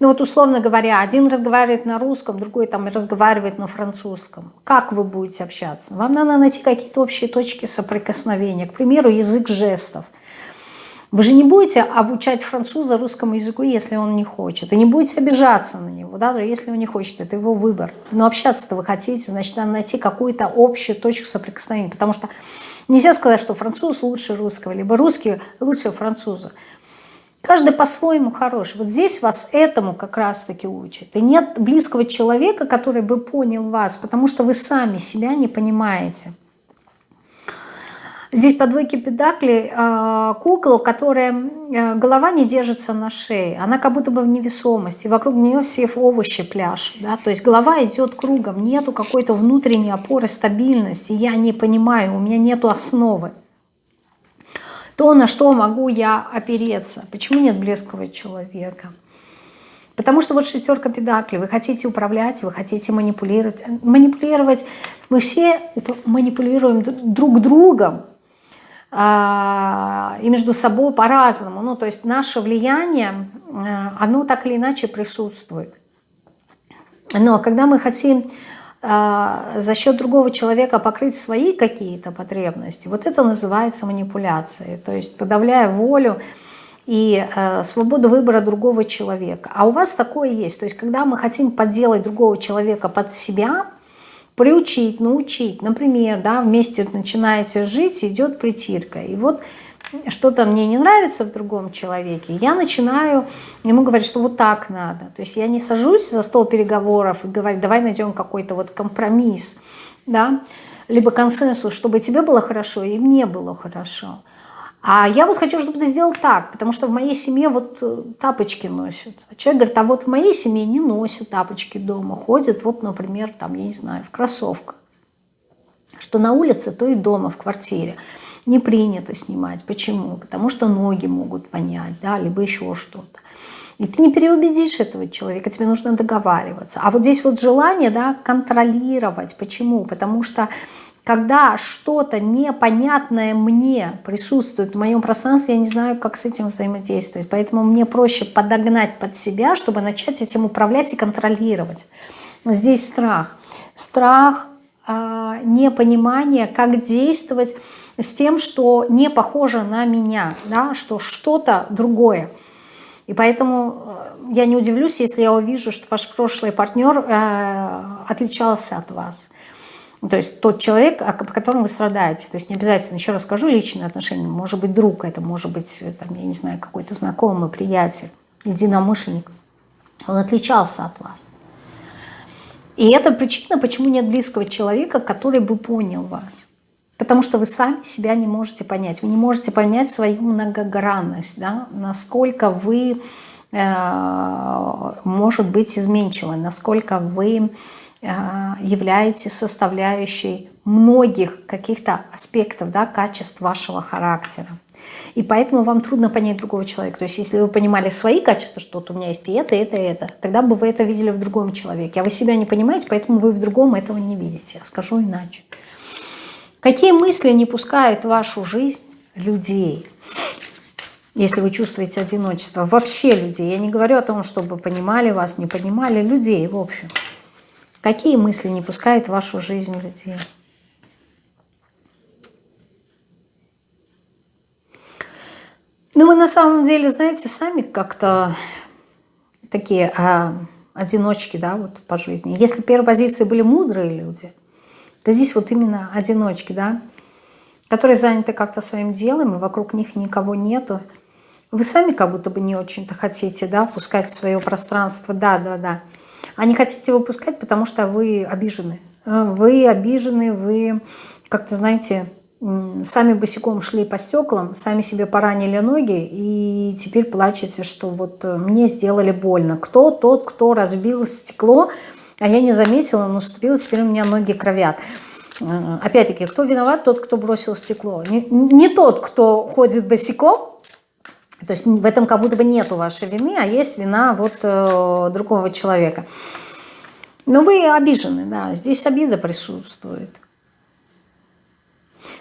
ну вот условно говоря, один разговаривает на русском, другой там разговаривает на французском. Как вы будете общаться? Вам надо найти какие-то общие точки соприкосновения. К примеру, язык жестов. Вы же не будете обучать француза русскому языку, если он не хочет. И не будете обижаться на него, да, если он не хочет, это его выбор. Но общаться-то вы хотите, значит, надо найти какую-то общую точку соприкосновения. Потому что Нельзя сказать, что француз лучше русского, либо русский лучше француза. Каждый по-своему хорош. Вот здесь вас этому как раз-таки учат. И нет близкого человека, который бы понял вас, потому что вы сами себя не понимаете. Здесь по двойке педакли э, кукла, которая э, голова не держится на шее. Она как будто бы в невесомости. Вокруг нее все овощи пляшут. Да? То есть голова идет кругом. Нету какой-то внутренней опоры, стабильности. Я не понимаю, у меня нету основы. То, на что могу я опереться. Почему нет близкого человека? Потому что вот шестерка педакли, вы хотите управлять, вы хотите манипулировать. Манипулировать, мы все манипулируем друг другом, а, и между собой по-разному. Ну, то есть наше влияние, э, оно так или иначе присутствует. Но когда мы хотим а, за счет другого человека покрыть свои какие-то потребности, вот это называется манипуляцией. То есть подавляя волю и э, свободу выбора другого человека. А у вас такое есть. То есть когда мы хотим подделать другого человека под себя – приучить, научить. Например, да, вместе начинаете жить, идет притирка. И вот что-то мне не нравится в другом человеке, я начинаю ему говорить, что вот так надо. То есть я не сажусь за стол переговоров и говорю, давай найдем какой-то вот компромисс, да, либо консенсус, чтобы тебе было хорошо и мне было хорошо. А я вот хочу, чтобы ты сделал так, потому что в моей семье вот э, тапочки носят. А человек говорит, а вот в моей семье не носят тапочки дома, ходят вот, например, там, я не знаю, в кроссовках. Что на улице, то и дома, в квартире. Не принято снимать. Почему? Потому что ноги могут понять, да, либо еще что-то. И ты не переубедишь этого человека, тебе нужно договариваться. А вот здесь вот желание, да, контролировать. Почему? Потому что когда что-то непонятное мне присутствует в моем пространстве, я не знаю, как с этим взаимодействовать. Поэтому мне проще подогнать под себя, чтобы начать этим управлять и контролировать. Здесь страх. Страх, э, непонимание, как действовать с тем, что не похоже на меня, да, что что-то другое. И поэтому э, я не удивлюсь, если я увижу, что ваш прошлый партнер э, отличался от вас. То есть тот человек, по которому вы страдаете. То есть не обязательно, еще раз скажу, личные отношения. Может быть друг, это может быть, там, я не знаю, какой-то знакомый, приятель, единомышленник. Он отличался от вас. И это причина, почему нет близкого человека, который бы понял вас. Потому что вы сами себя не можете понять. Вы не можете понять свою многогранность, да? насколько вы, э, может быть, изменчивы, насколько вы Э, являетесь составляющей многих каких-то аспектов, да, качеств вашего характера. И поэтому вам трудно понять другого человека. То есть если вы понимали свои качества, что вот у меня есть и это, и это, и это, тогда бы вы это видели в другом человеке. А вы себя не понимаете, поэтому вы в другом этого не видите. Я скажу иначе. Какие мысли не пускают в вашу жизнь людей? Если вы чувствуете одиночество, вообще людей. Я не говорю о том, чтобы понимали вас, не понимали людей, в общем. Какие мысли не пускают в вашу жизнь людей? Ну, вы на самом деле, знаете, сами как-то такие а, одиночки, да, вот по жизни. Если первой позиции были мудрые люди, то здесь вот именно одиночки, да, которые заняты как-то своим делом, и вокруг них никого нету. Вы сами как будто бы не очень-то хотите, да, пускать в свое пространство, да, да, да а не хотите выпускать, потому что вы обижены. Э, вы обижены, вы как-то, знаете, сами босиком шли по стеклам, сами себе поранили ноги и теперь плачете, что вот э, мне сделали больно. Кто тот, кто разбил стекло, а я не заметила, наступила, теперь у меня ноги кровят. Э, опять-таки, кто виноват? Тот, кто бросил стекло. Не, не тот, кто ходит босиком, то есть в этом как будто бы нету вашей вины, а есть вина вот э, другого человека. Но вы обижены, да, здесь обида присутствует.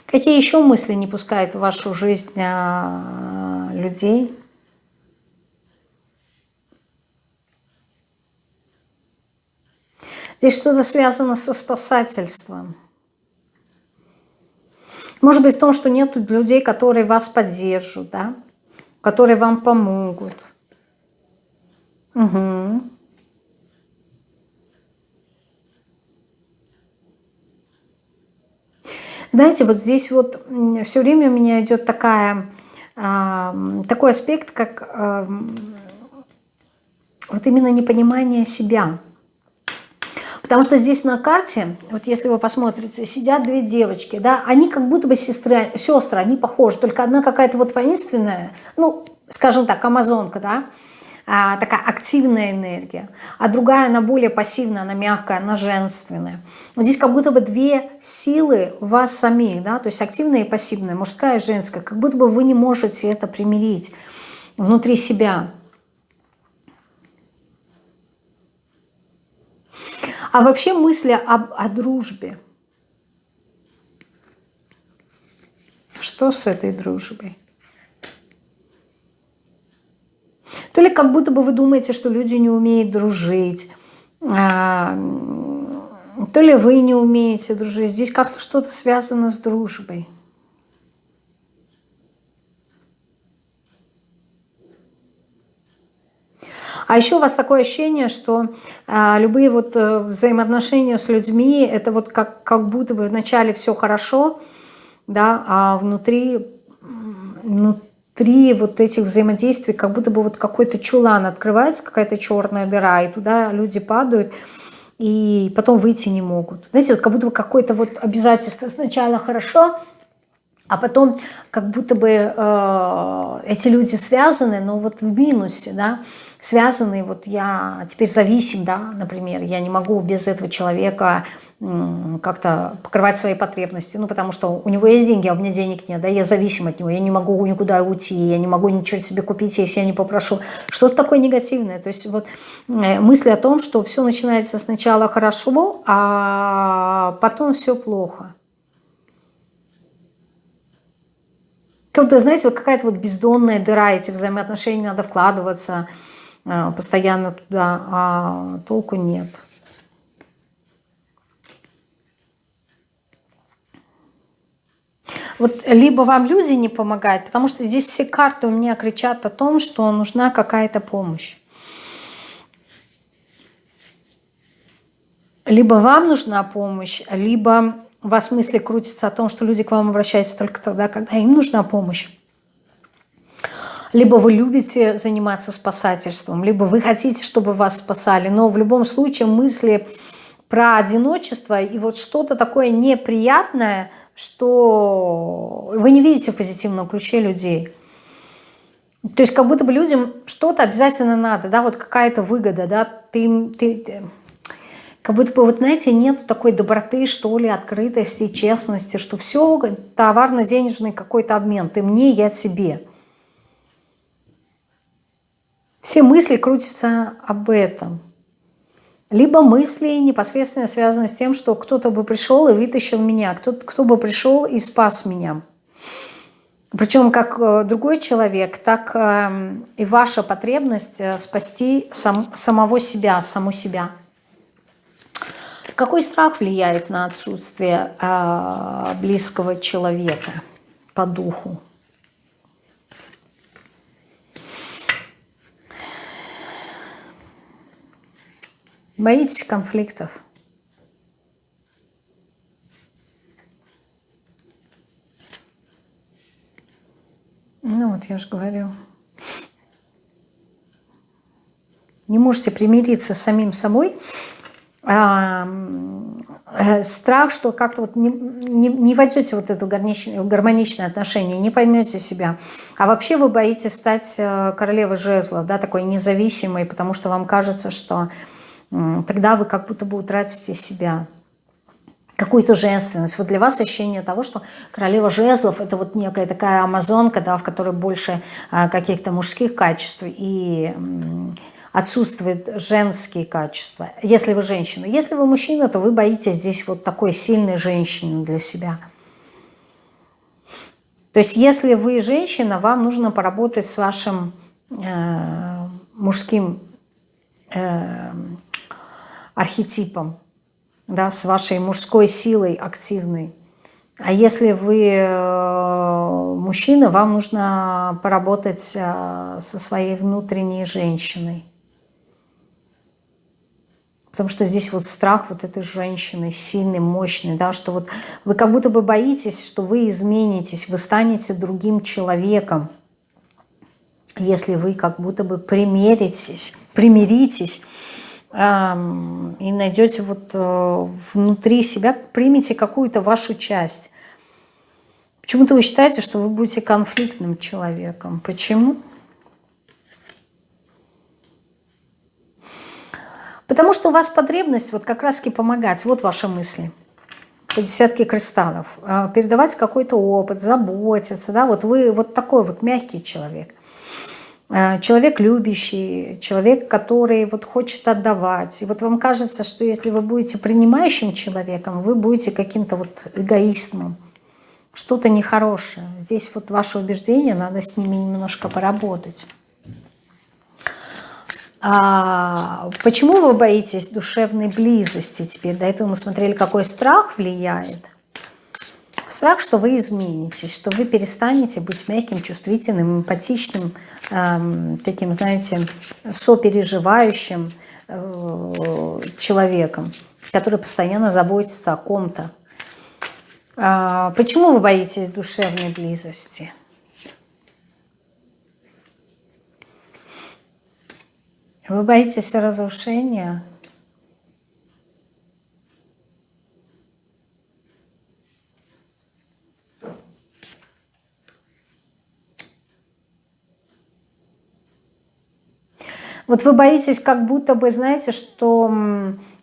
Какие еще мысли не пускают в вашу жизнь э, людей? Здесь что-то связано со спасательством. Может быть в том, что нет людей, которые вас поддержат, да? Которые вам помогут. Угу. Знаете, вот здесь вот все время у меня идет такая, такой аспект, как вот именно непонимание себя. Потому что здесь на карте, вот если вы посмотрите, сидят две девочки, да, они как будто бы сестры, сестры, они похожи, только одна какая-то вот воинственная, ну, скажем так, амазонка, да, а, такая активная энергия, а другая, она более пассивная, она мягкая, она женственная. Вот здесь как будто бы две силы вас самих, да, то есть активная и пассивная, мужская и женская, как будто бы вы не можете это примирить внутри себя. А вообще мысли об, о дружбе. Что с этой дружбой? То ли как будто бы вы думаете, что люди не умеют дружить, а, то ли вы не умеете дружить. Здесь как-то что-то связано с дружбой. А еще у вас такое ощущение, что а, любые вот а, взаимоотношения с людьми, это вот как, как будто бы вначале все хорошо, да, а внутри, внутри вот этих взаимодействий как будто бы вот какой-то чулан открывается, какая-то черная дыра, и туда люди падают, и потом выйти не могут. Знаете, вот как будто бы какое-то вот обязательство сначала хорошо, а потом как будто бы э, эти люди связаны, но вот в минусе, да, связаны, вот я теперь зависим, да, например, я не могу без этого человека как-то покрывать свои потребности, ну, потому что у него есть деньги, а у меня денег нет, да, я зависим от него, я не могу никуда уйти, я не могу ничего себе купить, если я не попрошу. Что-то такое негативное, то есть вот э, мысли о том, что все начинается сначала хорошо, а потом все плохо. Как-то, знаете, вот какая-то вот бездонная дыра, эти взаимоотношения надо вкладываться постоянно туда, а толку нет. Вот либо вам люди не помогают, потому что здесь все карты у меня кричат о том, что нужна какая-то помощь. Либо вам нужна помощь, либо у вас мысли крутятся о том, что люди к вам обращаются только тогда, когда им нужна помощь. Либо вы любите заниматься спасательством, либо вы хотите, чтобы вас спасали. Но в любом случае мысли про одиночество и вот что-то такое неприятное – что вы не видите в позитивном ключе людей. То есть как будто бы людям что-то обязательно надо, да, вот какая-то выгода, да, ты, ты, ты, как будто бы, вот знаете, нет такой доброты, что ли, открытости, честности, что все товарно-денежный какой-то обмен, ты мне, я тебе. Все мысли крутятся об этом либо мысли непосредственно связаны с тем, что кто-то бы пришел и вытащил меня, кто-то кто бы пришел и спас меня. Причем как э, другой человек, так э, и ваша потребность э, спасти сам, самого себя, саму себя. Какой страх влияет на отсутствие близкого человека по духу? Боитесь конфликтов? Ну вот, я же говорю. Не можете примириться с самим собой. А, страх, что как-то вот не, не, не войдете вот это гармоничное отношение, не поймете себя. А вообще вы боитесь стать э, королевой жезлов, да, такой независимой, потому что вам кажется, что тогда вы как будто бы утратите себя, какую-то женственность. Вот для вас ощущение того, что королева жезлов – это вот некая такая амазонка, да, в которой больше а, каких-то мужских качеств и отсутствуют женские качества, если вы женщина. Если вы мужчина, то вы боитесь здесь вот такой сильной женщины для себя. То есть если вы женщина, вам нужно поработать с вашим э, мужским э, архетипом, да, с вашей мужской силой активной. А если вы э, мужчина, вам нужно поработать э, со своей внутренней женщиной. Потому что здесь вот страх вот этой женщины, сильный, мощный, да, что вот вы как будто бы боитесь, что вы изменитесь, вы станете другим человеком, если вы как будто бы примиритесь, примиритесь и найдете вот э, внутри себя, примите какую-то вашу часть. Почему-то вы считаете, что вы будете конфликтным человеком. Почему? Потому что у вас потребность вот как раз-таки помогать. Вот ваши мысли. По десятке кристаллов. А, передавать какой-то опыт, заботиться. Да? Вот вы вот такой вот мягкий человек. А, человек любящий, человек, который вот хочет отдавать. И вот вам кажется, что если вы будете принимающим человеком, вы будете каким-то вот эгоистом. Что-то нехорошее. Здесь вот ваше убеждение, надо с ними немножко поработать. А почему вы боитесь душевной близости теперь? До этого мы смотрели, какой страх влияет. Страх, что вы изменитесь, что вы перестанете быть мягким, чувствительным, эмпатичным, эм, таким, знаете, сопереживающим э, человеком, который постоянно заботится о ком-то. А почему вы боитесь душевной близости? Вы боитесь разрушения? Вот вы боитесь, как будто бы, знаете, что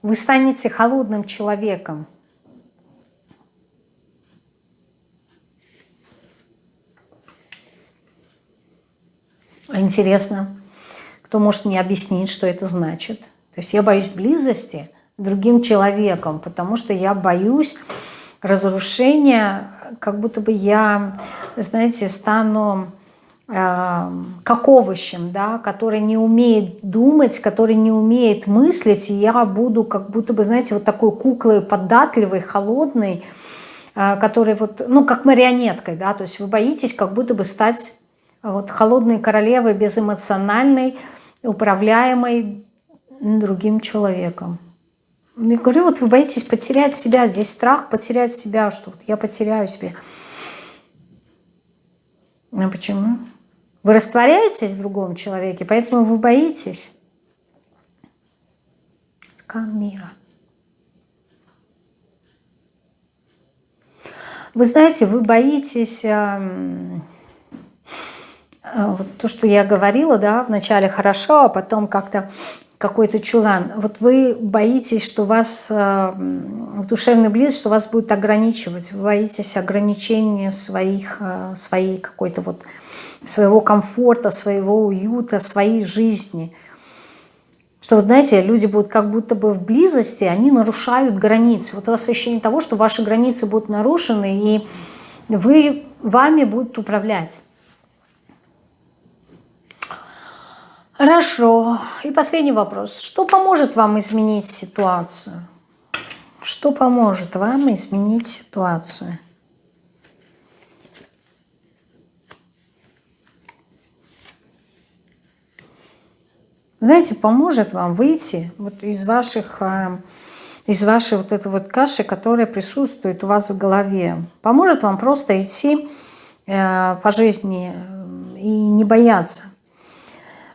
вы станете холодным человеком. Интересно кто может мне объяснить, что это значит. То есть я боюсь близости другим человеком, потому что я боюсь разрушения, как будто бы я, знаете, стану как овощем, да, который не умеет думать, который не умеет мыслить, и я буду как будто бы, знаете, вот такой куклой податливой, холодной, э, который вот, ну, как марионеткой, да, то есть вы боитесь как будто бы стать вот холодной королевой, безэмоциональной, управляемой другим человеком. Я говорю, вот вы боитесь потерять себя, здесь страх потерять себя, что вот я потеряю себя. А почему? Вы растворяетесь в другом человеке, поэтому вы боитесь. Аркан мира. Вы знаете, вы боитесь Э, вот то, что я говорила, да, вначале хорошо, а потом как-то какой-то чулан. Вот вы боитесь, что вас э, в душевной близости, что вас будет ограничивать. Вы боитесь ограничения своих, э, своей какой-то вот, своего комфорта, своего уюта, своей жизни. Что, вот знаете, люди будут как будто бы в близости, они нарушают границы. Вот у вас ощущение того, что ваши границы будут нарушены, и вы, вами будут управлять. Хорошо. И последний вопрос. Что поможет вам изменить ситуацию? Что поможет вам изменить ситуацию? Знаете, поможет вам выйти вот из ваших э, из вашей вот этой вот каши, которая присутствует у вас в голове. Поможет вам просто идти э, по жизни э, и не бояться.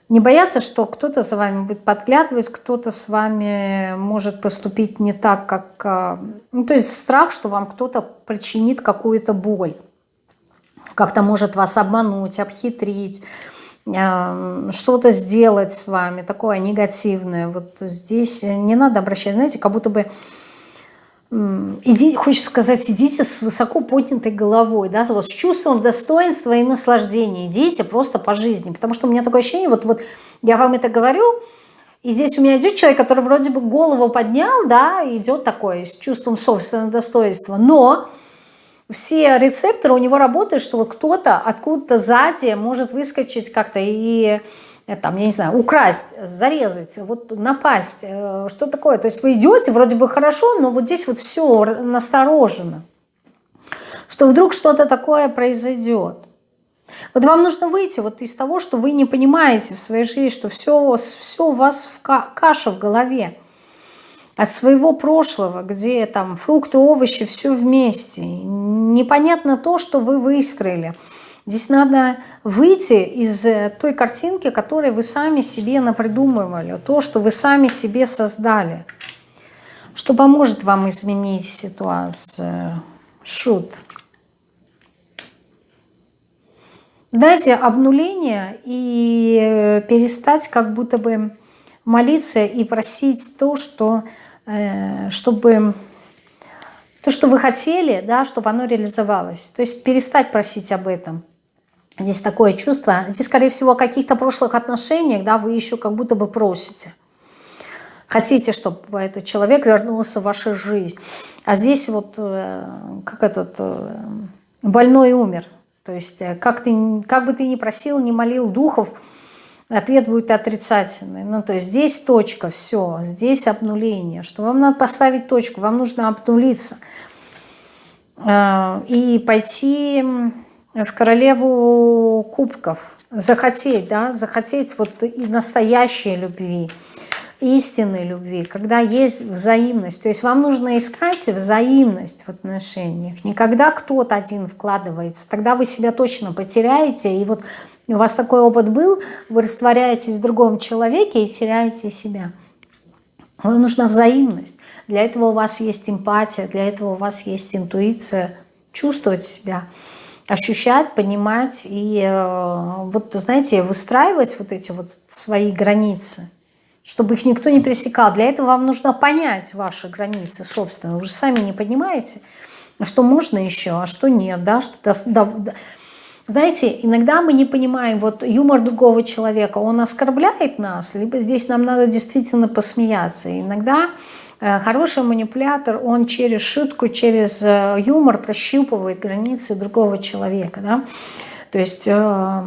Не бояться, что кто-то за вами будет подглядывать, кто-то с вами может поступить не так, как... Ну, то есть страх, что вам кто-то причинит какую-то боль. Как-то может вас обмануть, обхитрить, что-то сделать с вами, такое негативное. Вот здесь не надо обращать, знаете, как будто бы иди, хочется сказать, идите с высоко поднятой головой, да, вот с чувством достоинства и наслаждения, идите просто по жизни, потому что у меня такое ощущение, вот, вот я вам это говорю, и здесь у меня идет человек, который вроде бы голову поднял, да, идет такой, с чувством собственного достоинства, но все рецепторы у него работают, что вот кто-то откуда-то сзади может выскочить как-то и Э, там, я не знаю, украсть, зарезать, вот напасть, э, что такое. То есть вы идете, вроде бы хорошо, но вот здесь вот все насторожено, что вдруг что-то такое произойдет. Вот вам нужно выйти вот из того, что вы не понимаете в своей жизни, что все, все у вас в каша в голове. От своего прошлого, где там фрукты, овощи, все вместе. Непонятно то, что вы выстроили. Здесь надо выйти из э, той картинки, которую вы сами себе напридумывали, то, что вы сами себе создали. Что поможет вам изменить ситуацию? Шут. Дайте обнуление и э, перестать как будто бы молиться и просить то, что чтобы то, что вы хотели, да, чтобы оно реализовалось. То есть перестать просить об этом. Здесь такое чувство. Здесь, скорее всего, о каких-то прошлых отношениях, да, вы еще как будто бы просите. Хотите, чтобы этот человек вернулся в вашу жизнь. А здесь вот э, как этот э, больной умер. То есть как, ты, как бы ты ни просил, ни молил духов, ответ будет отрицательный. Ну, то есть здесь точка, все, здесь обнуление. Что вам надо поставить точку, вам нужно обнулиться. А, и пойти в королеву кубков. Захотеть, да, захотеть вот и настоящей любви, истинной любви, когда есть взаимность. То есть вам нужно искать взаимность в отношениях. Не когда кто-то один вкладывается, тогда вы себя точно потеряете. И вот у вас такой опыт был, вы растворяетесь в другом человеке и теряете себя. Вам нужна взаимность. Для этого у вас есть эмпатия, для этого у вас есть интуиция, чувствовать себя, ощущать, понимать и э, вот, знаете, выстраивать вот эти вот свои границы, чтобы их никто не пересекал. Для этого вам нужно понять ваши границы, собственно. Вы же сами не понимаете, что можно еще, а что нет, да, что знаете, иногда мы не понимаем, вот юмор другого человека, он оскорбляет нас, либо здесь нам надо действительно посмеяться. иногда э, хороший манипулятор, он через шутку, через э, юмор прощупывает границы другого человека. Да? То есть э,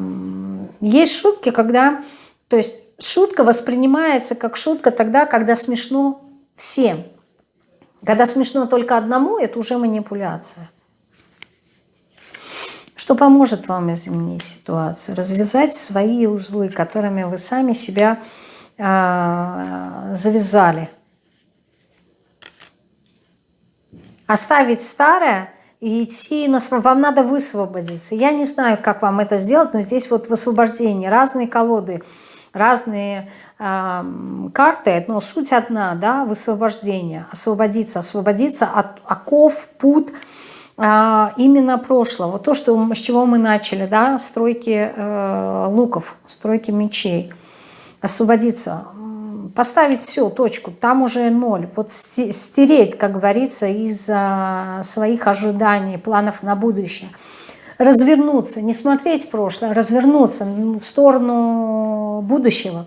есть шутки, когда... То есть шутка воспринимается как шутка тогда, когда смешно всем. Когда смешно только одному, это уже манипуляция что поможет вам изменить ситуацию, развязать свои узлы, которыми вы сами себя э, завязали. Оставить старое и идти на Вам надо высвободиться. Я не знаю, как вам это сделать, но здесь вот в освобождении разные колоды, разные э, карты, но суть одна, да, высвобождение, освободиться, освободиться от оков, пут, а, именно прошлого. То, что, с чего мы начали, да, стройки э, луков, стройки мечей. Освободиться, поставить все, точку, там уже ноль. Вот стереть, как говорится, из своих ожиданий, планов на будущее. Развернуться, не смотреть прошлое, развернуться в сторону будущего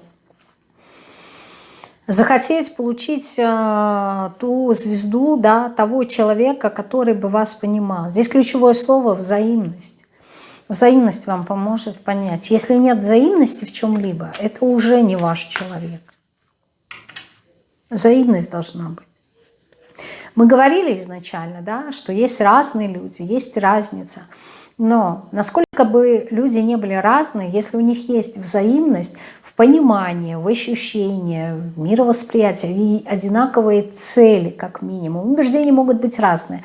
захотеть получить э, ту звезду да, того человека, который бы вас понимал. Здесь ключевое слово «взаимность». Взаимность вам поможет понять. Если нет взаимности в чем-либо, это уже не ваш человек. Взаимность должна быть. Мы говорили изначально, да, что есть разные люди, есть разница. Но насколько бы люди не были разные, если у них есть взаимность, понимание, в ощущение, в мировосприятие и одинаковые цели, как минимум. Убеждения могут быть разные,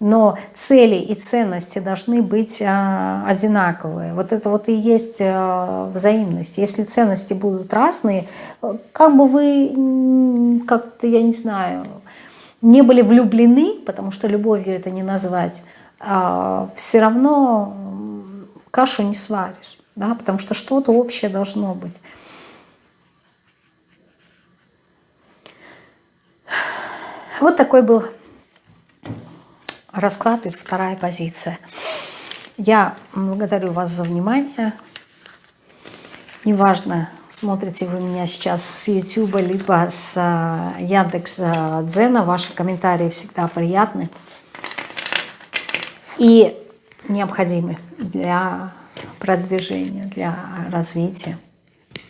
но цели и ценности должны быть а, одинаковые. Вот это вот и есть а, взаимность. Если ценности будут разные, как бы вы, как-то, я не знаю, не были влюблены, потому что любовью это не назвать, а, все равно кашу не сваришь, да, потому что что-то общее должно быть. Вот такой был расклад и вторая позиция. Я благодарю вас за внимание. Неважно, смотрите вы меня сейчас с YouTube, либо с э, Яндекс Дзена, ваши комментарии всегда приятны и необходимы для продвижения, для развития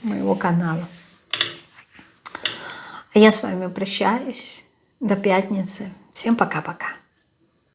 моего канала. Я с вами прощаюсь. До пятницы. Всем пока-пока.